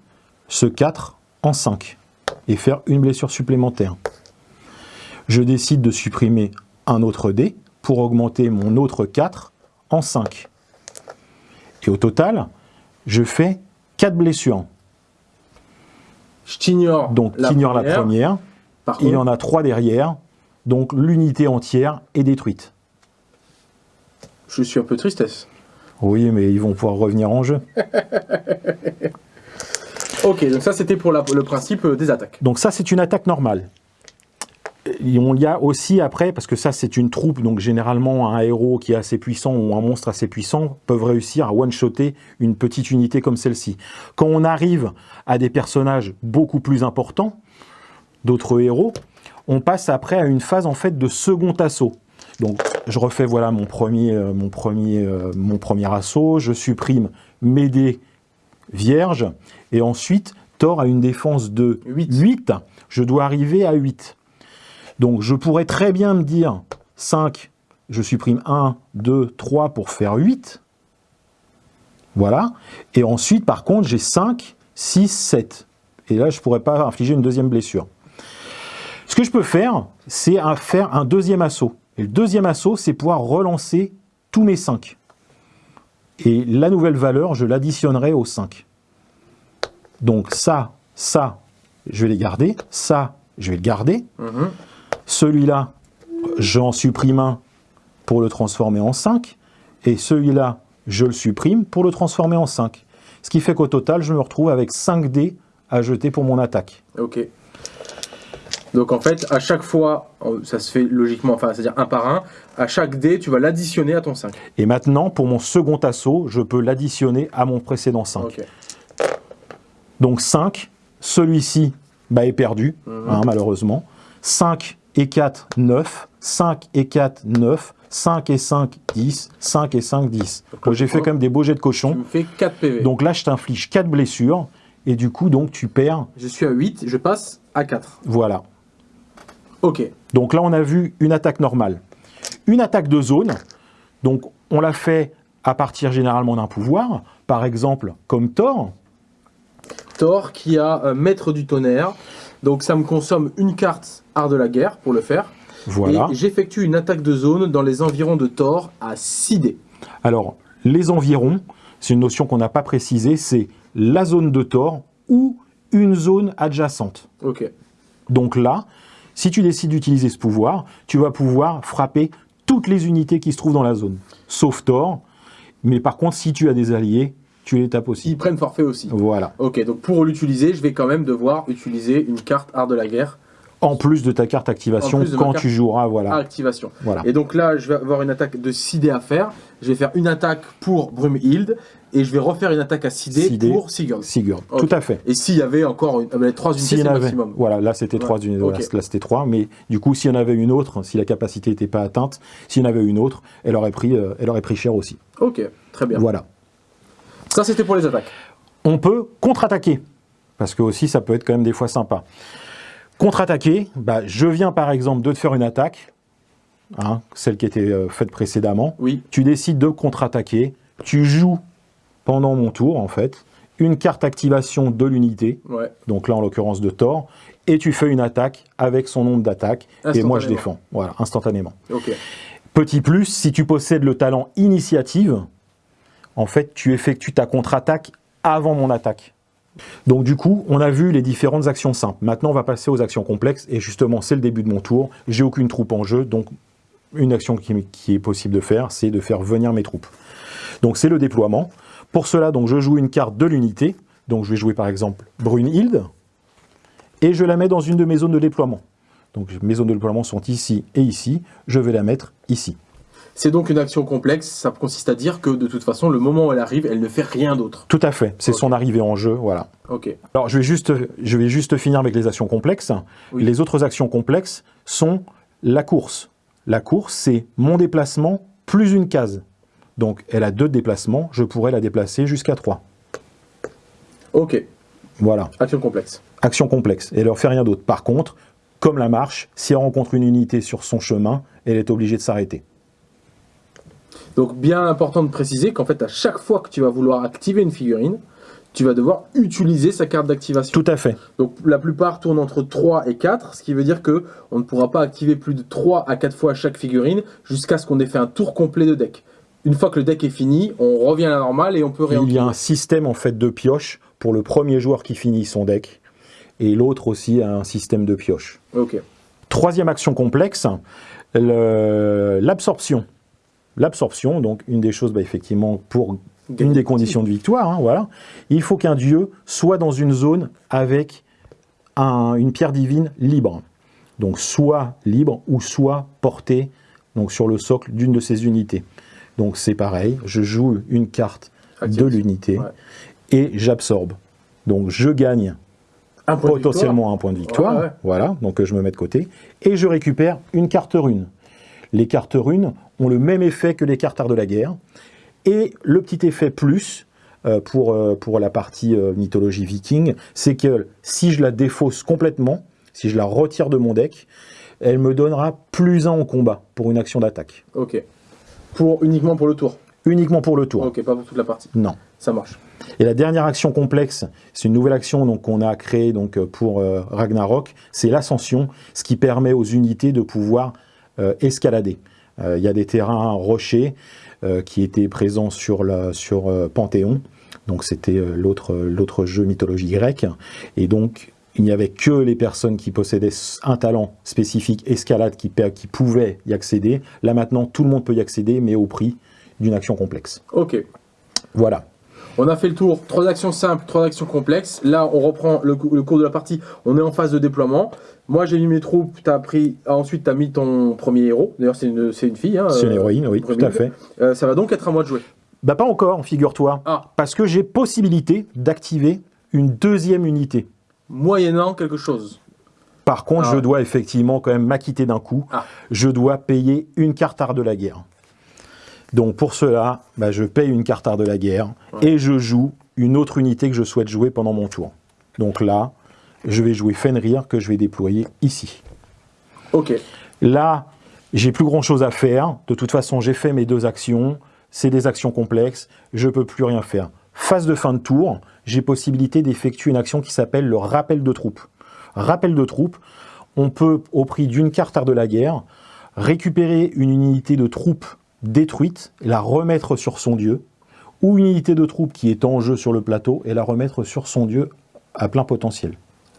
ce 4 en 5 et faire une blessure supplémentaire. Je décide de supprimer un autre dé pour augmenter mon autre 4 en 5. Et au total, je fais 4 blessures. Je t'ignore. Donc, t'ignores la première, Par il y en a 3 derrière, donc l'unité entière est détruite. je suis un peu tristesse. Oui, mais ils vont pouvoir revenir en jeu. Ok, donc ça c'était pour la- le principe euh, des attaques. Donc ça, c'est une attaque normale. Et on y a aussi après, parce que ça c'est une troupe, donc généralement un héros qui est assez puissant ou un monstre assez puissant peuvent réussir à one-shotter une petite unité comme celle-ci. Quand on arrive à des personnages beaucoup plus importants, d'autres héros, on passe après à une phase en fait de second assaut. Donc je refais voilà mon premier, euh, mon premier, euh, mon premier assaut, je supprime mes dés vierges, et ensuite Thor a une défense de Huit. 8, je dois arriver à 8. Donc je pourrais très bien me dire 5, je supprime 1, 2, 3 pour faire 8. Voilà. Et ensuite, par contre, j'ai 5, 6, 7. Et là, je ne pourrais pas infliger une deuxième blessure. Ce que je peux faire, c'est faire un deuxième assaut. Et le deuxième assaut, c'est pouvoir relancer tous mes 5. Et la nouvelle valeur, je l'additionnerai aux 5. Donc ça, ça, je vais les garder. Ça, je vais le garder. Mhm. Celui-là, j'en supprime un pour le transformer en 5. et celui-là, je le supprime pour le transformer en 5. Ce qui fait qu'au total, je me retrouve avec 5 dés à jeter pour mon attaque. Ok. Donc en fait, à chaque fois, euh, ça se fait logiquement, enfin, c'est-à-dire un par un, à chaque dé, tu vas l'additionner à ton 5. Et maintenant, pour mon second assaut, je peux l'additionner à mon précédent 5. Ok. Donc 5, celui-ci bah, est perdu, Mhm. hein, malheureusement. 5 et 4, 9. 5 et 4, 9. 5 et 5, 10. 5 et 5, 10. Donc j'ai fait quand même des beaux jets de Tu cochon. me fais 4 PV. Donc là, je t'inflige 4 blessures. Et du coup, donc, tu perds. je suis à 8, je passe à 4. Voilà. Ok. Donc là, on a vu une attaque normale. Une attaque de zone, donc on l'a fait à partir généralement d'un pouvoir, par exemple comme Thor. Thor qui a euh, maître du tonnerre. Donc ça me consomme une carte art de la guerre pour le faire. Voilà. Et j'effectue une attaque de zone dans les environs de Thor à 6 dés. Alors, les environs, c'est une notion qu'on n'a pas précisée, c'est la zone de Thor ou une zone adjacente. Ok. Donc là, si tu décides d'utiliser ce pouvoir, tu vas pouvoir frapper toutes les unités qui se trouvent dans la zone, sauf Thor. Mais par contre, si tu as des alliés, tu les tapes aussi. Ils prennent forfait aussi. Voilà. Ok, donc pour l'utiliser, je vais quand même devoir utiliser une carte art de la guerre En plus de ta carte activation quand carte- tu joueras, voilà. activation. voilà. Et donc là, je vais avoir une attaque de 6 dés à faire. Je vais faire une attaque pour Brumhild et je vais refaire une attaque à 6 dés 6 dés. pour Sigurd. Sigurd, tout à fait. Et s'il y avait encore une, ah ben, 3 unités, S'il y c'est en le avait, maximum. voilà, là c'était Ouais, trois unités, voilà, ok. là c'était trois, mais du coup s'il y en avait une autre, si la capacité n'était pas atteinte, s'il y en avait une autre, elle aurait pris, euh, elle aurait pris cher aussi. Ok, très bien. Voilà. Ça, c'était pour les attaques. On peut contre-attaquer, parce que aussi ça peut être quand même des fois sympa. Contre-attaquer, bah, je viens par exemple de te faire une attaque, hein, celle qui était euh, faite précédemment, Oui, tu décides de contre-attaquer, tu joues pendant mon tour en fait, une carte activation de l'unité, ouais. donc là en l'occurrence de Thor, et tu fais une attaque avec son nombre d'attaques, et moi je défends, voilà, instantanément. Petit plus, si tu possèdes le talent initiative, en fait tu effectues ta contre-attaque avant mon attaque. Donc du coup, on a vu les différentes actions simples. Maintenant, on va passer aux actions complexes, et justement, c'est le début de mon tour. J'ai aucune troupe en jeu, donc une action qui, est possible de faire, c'est de faire venir mes troupes. Donc c'est le déploiement. Pour cela, donc je joue une carte de l'unité. Donc je vais jouer par exemple Brunhilde, et je la mets dans une de mes zones de déploiement. Donc mes zones de déploiement sont ici et ici. Je vais la mettre ici. C'est donc une action complexe. Ça consiste à dire que de toute façon, le moment où elle arrive, elle ne fait rien d'autre. Tout à fait. C'est son arrivée en jeu, voilà. Ok. Alors, je vais juste, je vais juste finir avec les actions complexes. Oui. Les autres actions complexes sont la course. La course, c'est mon déplacement plus une case. Donc, elle a deux déplacements. Je pourrais la déplacer jusqu'à 3. Ok. Voilà. Action complexe. Action complexe. Et elle ne fait rien d'autre. Par contre, comme la marche, si elle rencontre une unité sur son chemin, elle est obligée de s'arrêter. Donc, bien important de préciser qu'en fait, à chaque fois que tu vas vouloir activer une figurine, tu vas devoir utiliser sa carte d'activation. Tout à fait. Donc, la plupart tournent entre 3 et 4, ce qui veut dire que on ne pourra pas activer plus de 3 à 4 fois chaque figurine jusqu'à ce qu'on ait fait un tour complet de deck. Une fois que le deck est fini, on revient à la normale et on peut Il y a un système en fait de pioche pour le premier joueur qui finit son deck. Et l'autre aussi a un système de pioche. Ok. Troisième action complexe, le- l'absorption. L'absorption, donc une des choses, bah, effectivement, pour une des conditions de victoire, hein, voilà. Il faut qu'un dieu soit dans une zone avec un- une pierre divine libre. Donc soit libre ou soit portée donc, sur le socle d'une de ces unités. Donc c'est pareil, je joue une carte de Activation. l'unité Ouais. et j'absorbe. Donc je gagne Un de potentiellement un point de victoire. Ouais, ouais. Voilà, donc je me mets de côté. Et je récupère une carte rune. Les cartes runes ont le même effet que les cartes art de la guerre. Et le petit effet plus euh, pour, euh, pour la partie euh, mythologie viking, c'est que si je la défausse complètement, si je la retire de mon deck, elle me donnera plus 1 en combat pour une action d'attaque. Ok. Pour, uniquement pour le tour? Uniquement pour le tour. Ok, pas pour toute la partie. Non. Ça marche. Et la dernière action complexe, c'est une nouvelle action qu'on a créée donc pour Ragnarok, c'est l'ascension, ce qui permet aux unités de pouvoir euh, escalader. Euh, Il y a des terrains rochers euh, qui étaient présents sur, la, sur Panthéon, donc c'était l'autre jeu mythologie grecque, et donc il n'y avait que les personnes qui possédaient un talent spécifique escalade qui, qui pouvaient y accéder. Là maintenant, tout le monde peut y accéder, mais au prix d'une action complexe. Ok. Voilà. On a fait le tour, trois actions simples, trois actions complexes. Là, on reprend le, cou- le cours de la partie, on est en phase de déploiement. Moi, j'ai mis mes troupes, as pris, ensuite tu as mis ton premier héros. D'ailleurs, c'est une, c'est une fille. hein, C'est une euh, héroïne, oui, tout à fait. Euh, ça va donc être à moi de jouer. Bah pas encore, figure-toi. Ah. Parce que j'ai possibilité d'activer une deuxième unité. Moyennant quelque chose. Par contre, Ah. je dois effectivement quand même m'acquitter d'un coup. Ah. Je dois payer une carte art de la guerre. Donc pour cela, bah, je paye une carte art de la guerre et je joue une autre unité que je souhaite jouer pendant mon tour. Donc là, je vais jouer Fenrir que je vais déployer ici. Ok. Là, j'ai plus grand chose à faire. De toute façon, j'ai fait mes deux actions. C'est des actions complexes. Je peux plus rien faire. Phase de fin de tour, j'ai possibilité d'effectuer une action qui s'appelle le rappel de troupes. Rappel de troupes, on peut, au prix d'une carte art de la guerre, récupérer une unité de troupes détruite et la remettre sur son dieu, ou une unité de troupes qui est en jeu sur le plateau et la remettre sur son dieu à plein potentiel.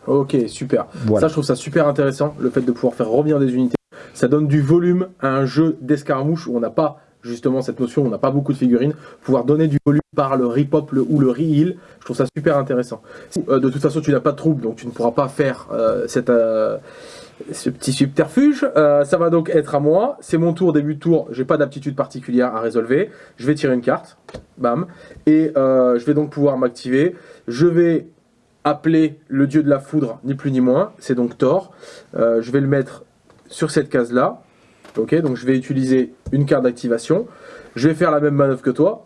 Ok, super. Voilà. Ça, je trouve ça super intéressant, le fait de pouvoir faire revenir des unités. Ça donne du volume à un jeu d'escarmouche où on n'a pas justement cette notion, on n'a pas beaucoup de figurines. Pouvoir donner du volume par le repop le- ou le re-heal, je trouve ça super intéressant. Euh, de toute façon, tu n'as pas de troupe, donc tu ne pourras pas faire euh, cette, euh, ce petit subterfuge. Euh, ça va donc être à moi. C'est mon tour, début de tour. J'ai pas d'aptitude particulière à résolver. Je vais tirer une carte. Bam. Et euh, je vais donc pouvoir m'activer. Je vais appeler le dieu de la foudre, ni plus ni moins. C'est donc Thor. Euh, je vais le mettre sur cette case-là. Ok, donc je vais utiliser une carte d'activation. Je vais faire la même manœuvre que toi.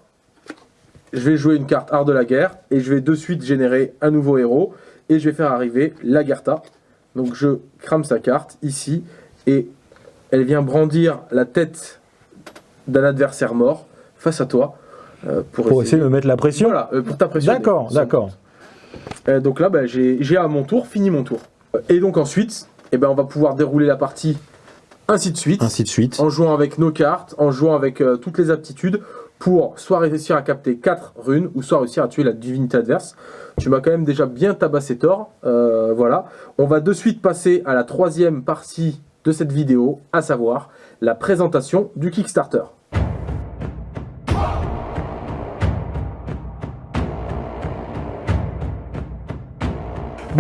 Je vais jouer une carte art de la guerre et je vais de suite générer un nouveau héros et je vais faire arriver Lagertha. Donc je crame sa carte ici et elle vient brandir la tête d'un adversaire mort face à toi euh, pour, Pour essayer de me mettre la pression voilà, euh, pour t'impressionner. D'accord, d'accord. Euh, donc là, bah, j'ai à mon tour fini mon tour. Et donc ensuite, eh ben, on va pouvoir dérouler la partie ainsi de suite, Ainsi de suite. en jouant avec nos cartes, en jouant avec toutes les aptitudes, pour soit réussir à capter 4 runes, ou soit réussir à tuer la divinité adverse. Tu m'as quand même déjà bien tabassé Thor. Euh, voilà. On va de suite passer à la troisième partie de cette vidéo, à savoir la présentation du Kickstarter.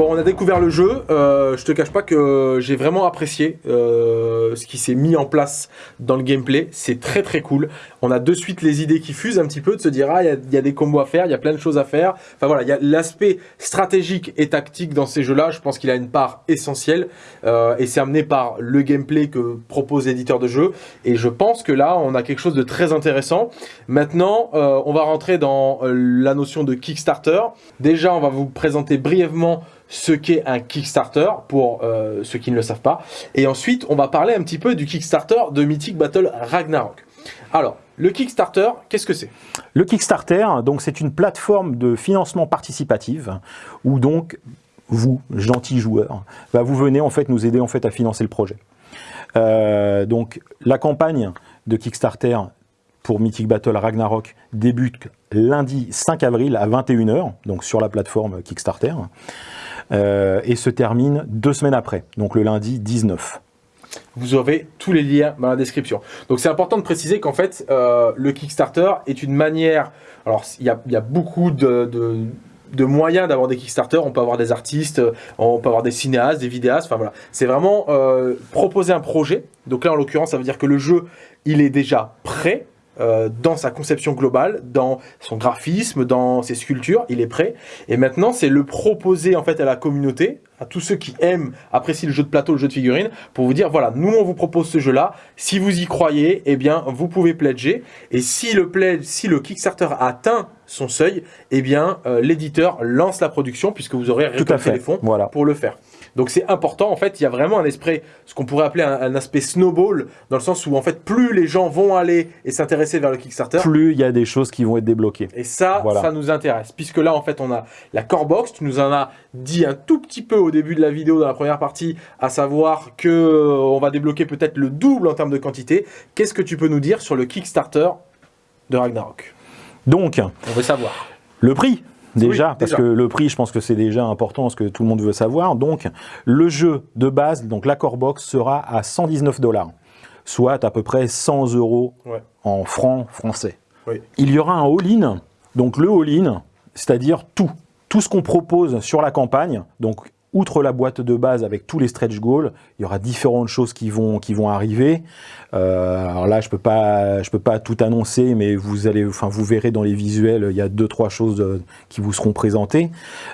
On a découvert le jeu. Euh, je te cache pas que j'ai vraiment apprécié euh, ce qui s'est mis en place dans le gameplay. C'est très très cool. On a de suite les idées qui fusent un petit peu, de se dire ah il y a- des combos à faire, il y a plein de choses à faire. Enfin voilà, l'aspect stratégique et tactique dans ces jeux-là. Je pense qu'il a une part essentielle euh, et c'est amené par le gameplay que propose l'éditeur de jeu. Et je pense que là, on a quelque chose de très intéressant. Maintenant, on va rentrer dans la notion de Kickstarter. Déjà, on va vous présenter brièvement ce qu'est un Kickstarter pour euh, ceux qui ne le savent pas. Et ensuite, on va parler un petit peu du Kickstarter de Mythic Battle Ragnarok. Alors, le Kickstarter, qu'est-ce que c'est? Le Kickstarter, donc c'est une plateforme de financement participatif où donc vous, gentils joueurs, bah, vous venez en fait nous aider en fait à financer le projet. Euh, donc la campagne de Kickstarter pour Mythic Battle Ragnarok débute lundi 5 avril à 21h, donc sur la plateforme Kickstarter, et se termine deux semaines après, donc le lundi 19. Vous avez tous les liens dans la description. Donc c'est important de préciser qu'en fait, euh, le Kickstarter est une manière... Alors il y a, beaucoup de... moyens d'avoir des Kickstarter, on peut avoir des artistes, on peut avoir des cinéastes, des vidéastes, enfin voilà. C'est vraiment euh, proposer un projet. Donc là, en l'occurrence, ça veut dire que le jeu, il est déjà prêt euh, dans sa conception globale, dans son graphisme, dans ses sculptures, il est prêt. Et maintenant, c'est le proposer en fait à la communauté, à tous ceux qui aiment, apprécient le jeu de plateau, le jeu de figurines, pour vous dire voilà, nous on vous propose ce jeu-là. Si vous y croyez, eh bien vous pouvez pledger. Et si le pledge, si le Kickstarter atteint son seuil, eh bien euh, l'éditeur lance la production puisque vous aurez récolté les fonds Voilà. pour le faire. Donc c'est important, en fait, il y a vraiment un esprit, ce qu'on pourrait appeler un, un aspect snowball, dans le sens où en fait plus les gens vont aller et s'intéresser vers le Kickstarter, Plus il y a des choses qui vont être débloquées. et ça, Voilà. ça nous intéresse. Puisque là, en fait, on a la core box. Tu nous en as dit un tout petit peu au début de la vidéo, dans la première partie, à savoir que euh, on va débloquer peut-être le double en termes de quantité. Qu'est-ce que tu peux nous dire sur le Kickstarter de Ragnarok? Donc, On veut savoir. Le prix? Déjà, Oui, parce déjà. que le prix, je pense que c'est déjà important, ce que tout le monde veut savoir. Donc, le jeu de base, donc la Core Box, sera à 119 dollars, soit à peu près 100 euros Ouais. en francs français. Oui. il y aura un all-in. Donc le all-in, c'est-à-dire tout. Tout ce qu'on propose sur la campagne, donc outre la boîte de base avec tous les stretch goals, il y aura différentes choses qui vont, arriver. Euh, alors là, je peux pas, je peux pas tout annoncer, mais vous allez, enfin, vous verrez dans les visuels, il y a deux, trois choses euh, qui vous seront présentées.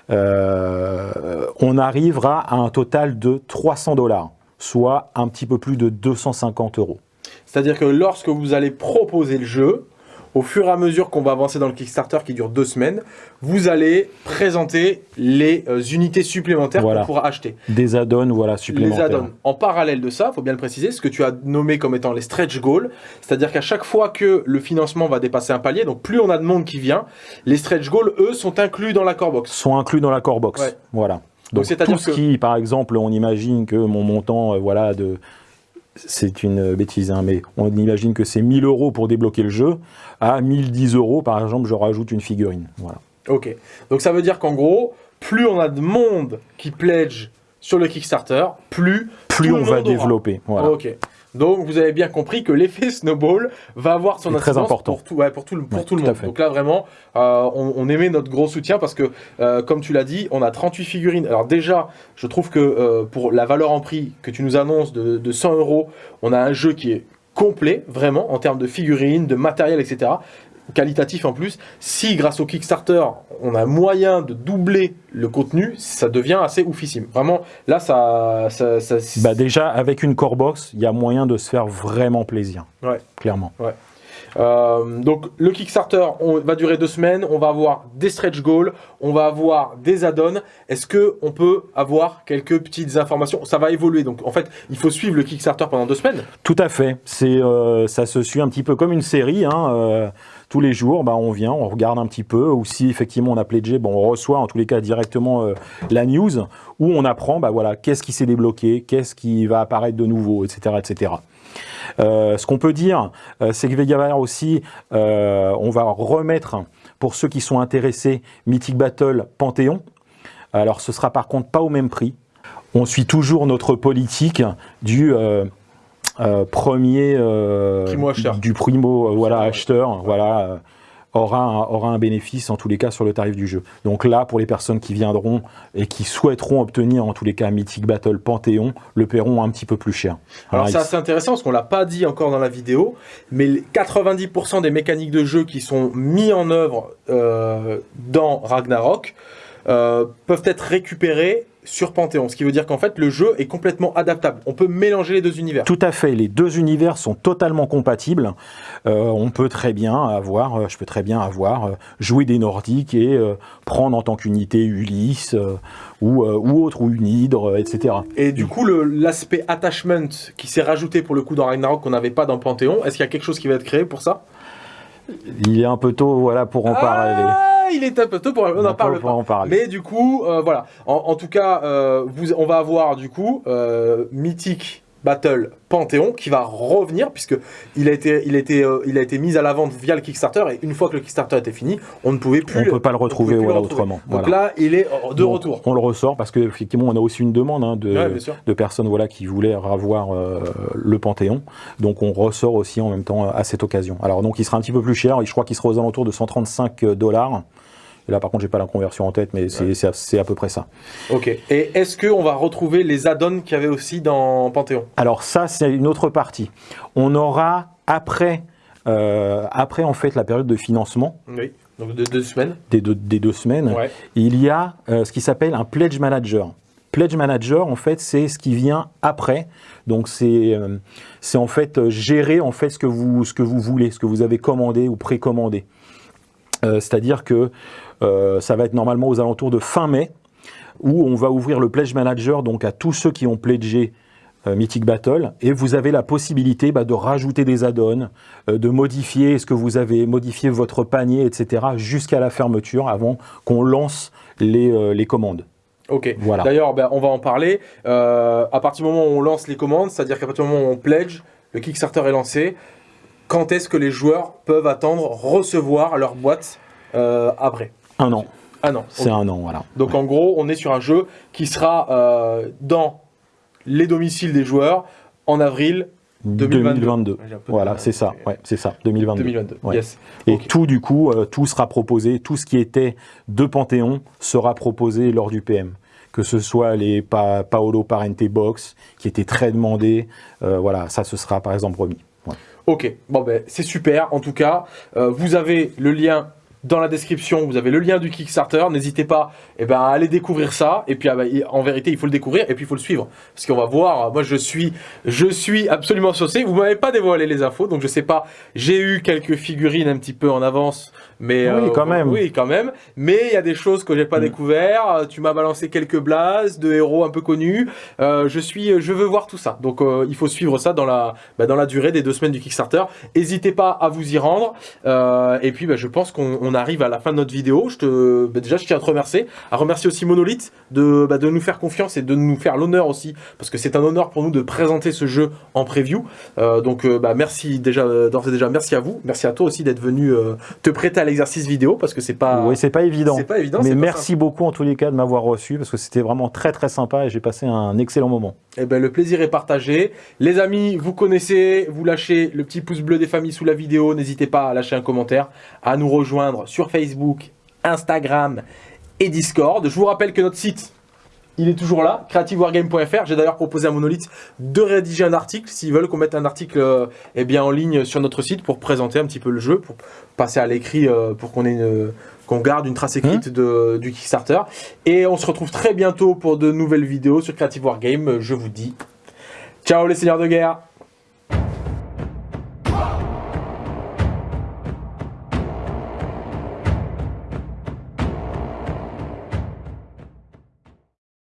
Euh, on arrivera à un total de 300 dollars, soit un petit peu plus de 250 euros. C'est-à-dire que lorsque vous allez proposer le jeu, au fur et à mesure qu'on va avancer dans le Kickstarter qui dure deux semaines, vous allez présenter les euh, unités supplémentaires Voilà. qu'on pourra acheter. Des add-ons, voilà, Les supplémentaires. add-ons. En parallèle de ça, il faut bien le préciser, ce que tu as nommé comme étant les stretch goals, c'est-à-dire qu'à chaque fois que le financement va dépasser un palier, donc plus on a de monde qui vient, les stretch goals, eux, sont inclus dans la core box. sont inclus dans la core box. Ouais. Voilà. Donc, c'est-à-dire tout ce que- qui, par exemple, on imagine que mon montant, euh, voilà, de c'est une bêtise, hein, mais on imagine que c'est 1000 euros pour débloquer le jeu. À 1010 euros, par exemple, je rajoute une figurine. Voilà. Ok. Donc ça veut dire qu'en gros, plus on a de monde qui pledge sur le Kickstarter, plus, Plus on va aura. développer. Voilà. Ok. Donc vous avez bien compris que l'effet snowball va avoir son très incidence important. pour tout, ouais, pour tout le, pour Ouais, tout le tout à monde. Donc là vraiment, euh, on, on émet notre gros soutien parce que, euh, comme tu l'as dit, on a 38 figurines. Alors déjà, je trouve que euh, pour la valeur en prix que tu nous annonces de, de 100 euros, on a un jeu qui est complet, vraiment, en termes de figurines, de matériel, etc. Qualitatif en plus. Si grâce au Kickstarter, on a moyen de doubler le contenu, ça devient assez oufissime. Vraiment, là, ça... ça, ça- Bah déjà, avec une core box, il y a moyen de se faire vraiment plaisir. Ouais. Clairement. Euh, donc le Kickstarter on, va durer deux semaines, on va avoir des stretch goals, on va avoir des add-ons. Est-ce que on peut avoir quelques petites informations? Ça va évoluer, donc en fait il faut suivre le Kickstarter pendant deux semaines. Tout à fait. C'est, euh, ça se suit un petit peu comme une série. hein, euh, tous les jours, bah, on vient, on regarde un petit peu. Ou si effectivement on a pledgé, on reçoit en tous les cas directement euh, la news où on apprend, bah, voilà, qu'est-ce qui s'est débloqué, qu'est-ce qui va apparaître de nouveau, etc., etc. Euh, ce qu'on peut dire, euh, c'est que avoir aussi, on va remettre pour ceux qui sont intéressés Mythic Battle Panthéon. Alors ce sera par contre pas au même prix. On suit toujours notre politique du premier euh, Primo acheteur. du primo euh, voilà acheteur voilà euh, aura un, aura un bénéfice en tous les cas sur le tarif du jeu. Donc là pour les personnes qui viendront et qui souhaiteront obtenir en tous les cas Mythic Battle Panthéon le paieront un petit peu plus cher. Alors c'est assez intéressant parce qu'on l'a pas dit encore dans la vidéo, mais les 90% des mécaniques de jeu qui sont mis en œuvre euh, dans Ragnarok euh, peuvent être récupérées sur Panthéon, ce qui veut dire qu'en fait le jeu est complètement adaptable. On peut mélanger les deux univers. Tout à fait, les deux univers sont totalement compatibles. Euh, on peut très bien avoir, euh, je peux très bien avoir joué des Nordiques et euh, prendre en tant qu'unité Ulysse euh, ou, ou autre, ou une Hydre, etc. Et du coup, l'aspect attachment qui s'est rajouté pour le coup dans Ragnarok qu'on n'avait pas dans Panthéon, est-ce qu'il y a quelque chose qui va être créé pour ça? Il est un peu tôt voilà, pour en parler. Il est un peu tôt pour on Un en peu parle pas. en parler. Mais du coup, euh, voilà. En, en tout cas, euh, vous, on va avoir du coup euh, Mythic Battle Panthéon qui va revenir puisque il a été, il a été, euh, il a été mis à la vente via le Kickstarter et une fois que le Kickstarter était fini, on ne pouvait plus. On ne peut pas le retrouver pouvait plus voilà, le retrouver. autrement. Donc Voilà. là, il est euh, de Donc, retour. On le ressort parce qu'effectivement, on a aussi une demande hein, de, Ouais, personnes voilà, qui voulaient avoir euh, le Panthéon. Donc on ressort aussi en même temps à cette occasion. Alors donc il sera un petit peu plus cher, je crois qu'il sera aux alentours de 135 dollars. Et là par contre j'ai pas la conversion en tête, mais c'est à- peu près ça. Ok. Et est-ce que on va retrouver les add-ons qu'il y avait aussi dans Panthéon? Alors ça c'est une autre partie. On aura après, euh, après en fait la période de financement Oui. Donc de deux semaines. des deux, des deux semaines, Ouais. il y a euh, ce qui s'appelle un pledge manager. Pledge manager, en fait, c'est ce qui vient après. Donc, c'est euh, en fait euh, gérer en fait ce que vous ce que vous voulez, ce que vous avez commandé ou précommandé. Euh, C'est-à-dire que euh, ça va être normalement aux alentours de fin mai, où on va ouvrir le pledge manager donc à tous ceux qui ont pledgé euh, Mythic Battle et vous avez la possibilité bah, de rajouter des add-ons, euh, de modifier ce que vous avez, modifier votre panier, etc. jusqu'à la fermeture avant qu'on lance les, euh, les commandes. Ok. Voilà. D'ailleurs, ben, on va en parler. Euh, à partir du moment où on lance les commandes, c'est-à-dire qu'à partir du moment où on pledge, le Kickstarter est lancé. Quand est-ce que les joueurs peuvent attendre recevoir leur boîte euh, après? Un an, Ah non. c'est un an, voilà. Donc en gros, on est sur un jeu qui sera euh, dans les domiciles des joueurs en avril 2022. Voilà, c'est ça, ouais, c'est ça, 2022. 2022, yes. Et tout, du coup, euh, tout sera proposé, tout ce qui était de Panthéon sera proposé lors du PM. Que ce soit les Paolo Parente Box, qui étaient très demandés, euh, voilà, ça, ce sera par exemple remis. Ok, bon ben c'est super. En tout cas, euh, vous avez le lien dans la description, vous avez le lien du Kickstarter. N'hésitez pas eh ben, à aller découvrir ça. Et puis, ah ben, en vérité, il faut le découvrir et puis il faut le suivre. Parce qu'on va voir, moi je suis, je suis absolument saucé. Vous m'avez pas dévoilé les infos, donc je sais pas. J'ai eu quelques figurines un petit peu en avance. Mais, oui, euh, quand même. Oui, quand même. Mais il y a des choses que j'ai pas mm. découvert. Tu m'as balancé quelques blases de héros un peu connus. Euh, je suis, je veux voir tout ça. Donc euh, il faut suivre ça dans la, bah, dans la durée des deux semaines du Kickstarter. N'hésitez pas à vous y rendre. et puis bah, je pense qu'on on arrive à la fin de notre vidéo. Je te, bah, déjà, je tiens à te remercier. À remercier aussi Monolith de, bah, de nous faire confiance et de nous faire l'honneur aussi. Parce que c'est un honneur pour nous de présenter ce jeu en preview. Euh, donc, euh, bah, merci déjà, d'ores et déjà, merci à vous. Merci à toi aussi d'être venu euh, te prêter à l'exercice vidéo parce que c'est pas... Oui, c'est pas évident. C'est pas évident. Mais merci beaucoup en tous les cas de m'avoir reçu parce que c'était vraiment très très sympa et j'ai passé un excellent moment. Eh ben, le plaisir est partagé. Les amis, vous connaissez, vous lâchez le petit pouce bleu des familles sous la vidéo. N'hésitez pas à lâcher un commentaire, à nous rejoindre sur Facebook, Instagram et Discord. Je vous rappelle que notre site, il est toujours là, creativewargame.fr. J'ai d'ailleurs proposé à Monolith de rédiger un article, s'ils veulent qu'on mette un article euh, eh bien, en ligne sur notre site pour présenter un petit peu le jeu, pour passer à l'écrit, euh, pour qu'on ait qu'on garde une trace écrite mmh. de, du Kickstarter. Et on se retrouve très bientôt pour de nouvelles vidéos sur Creative Wargame. Je vous dis ciao les seigneurs de guerre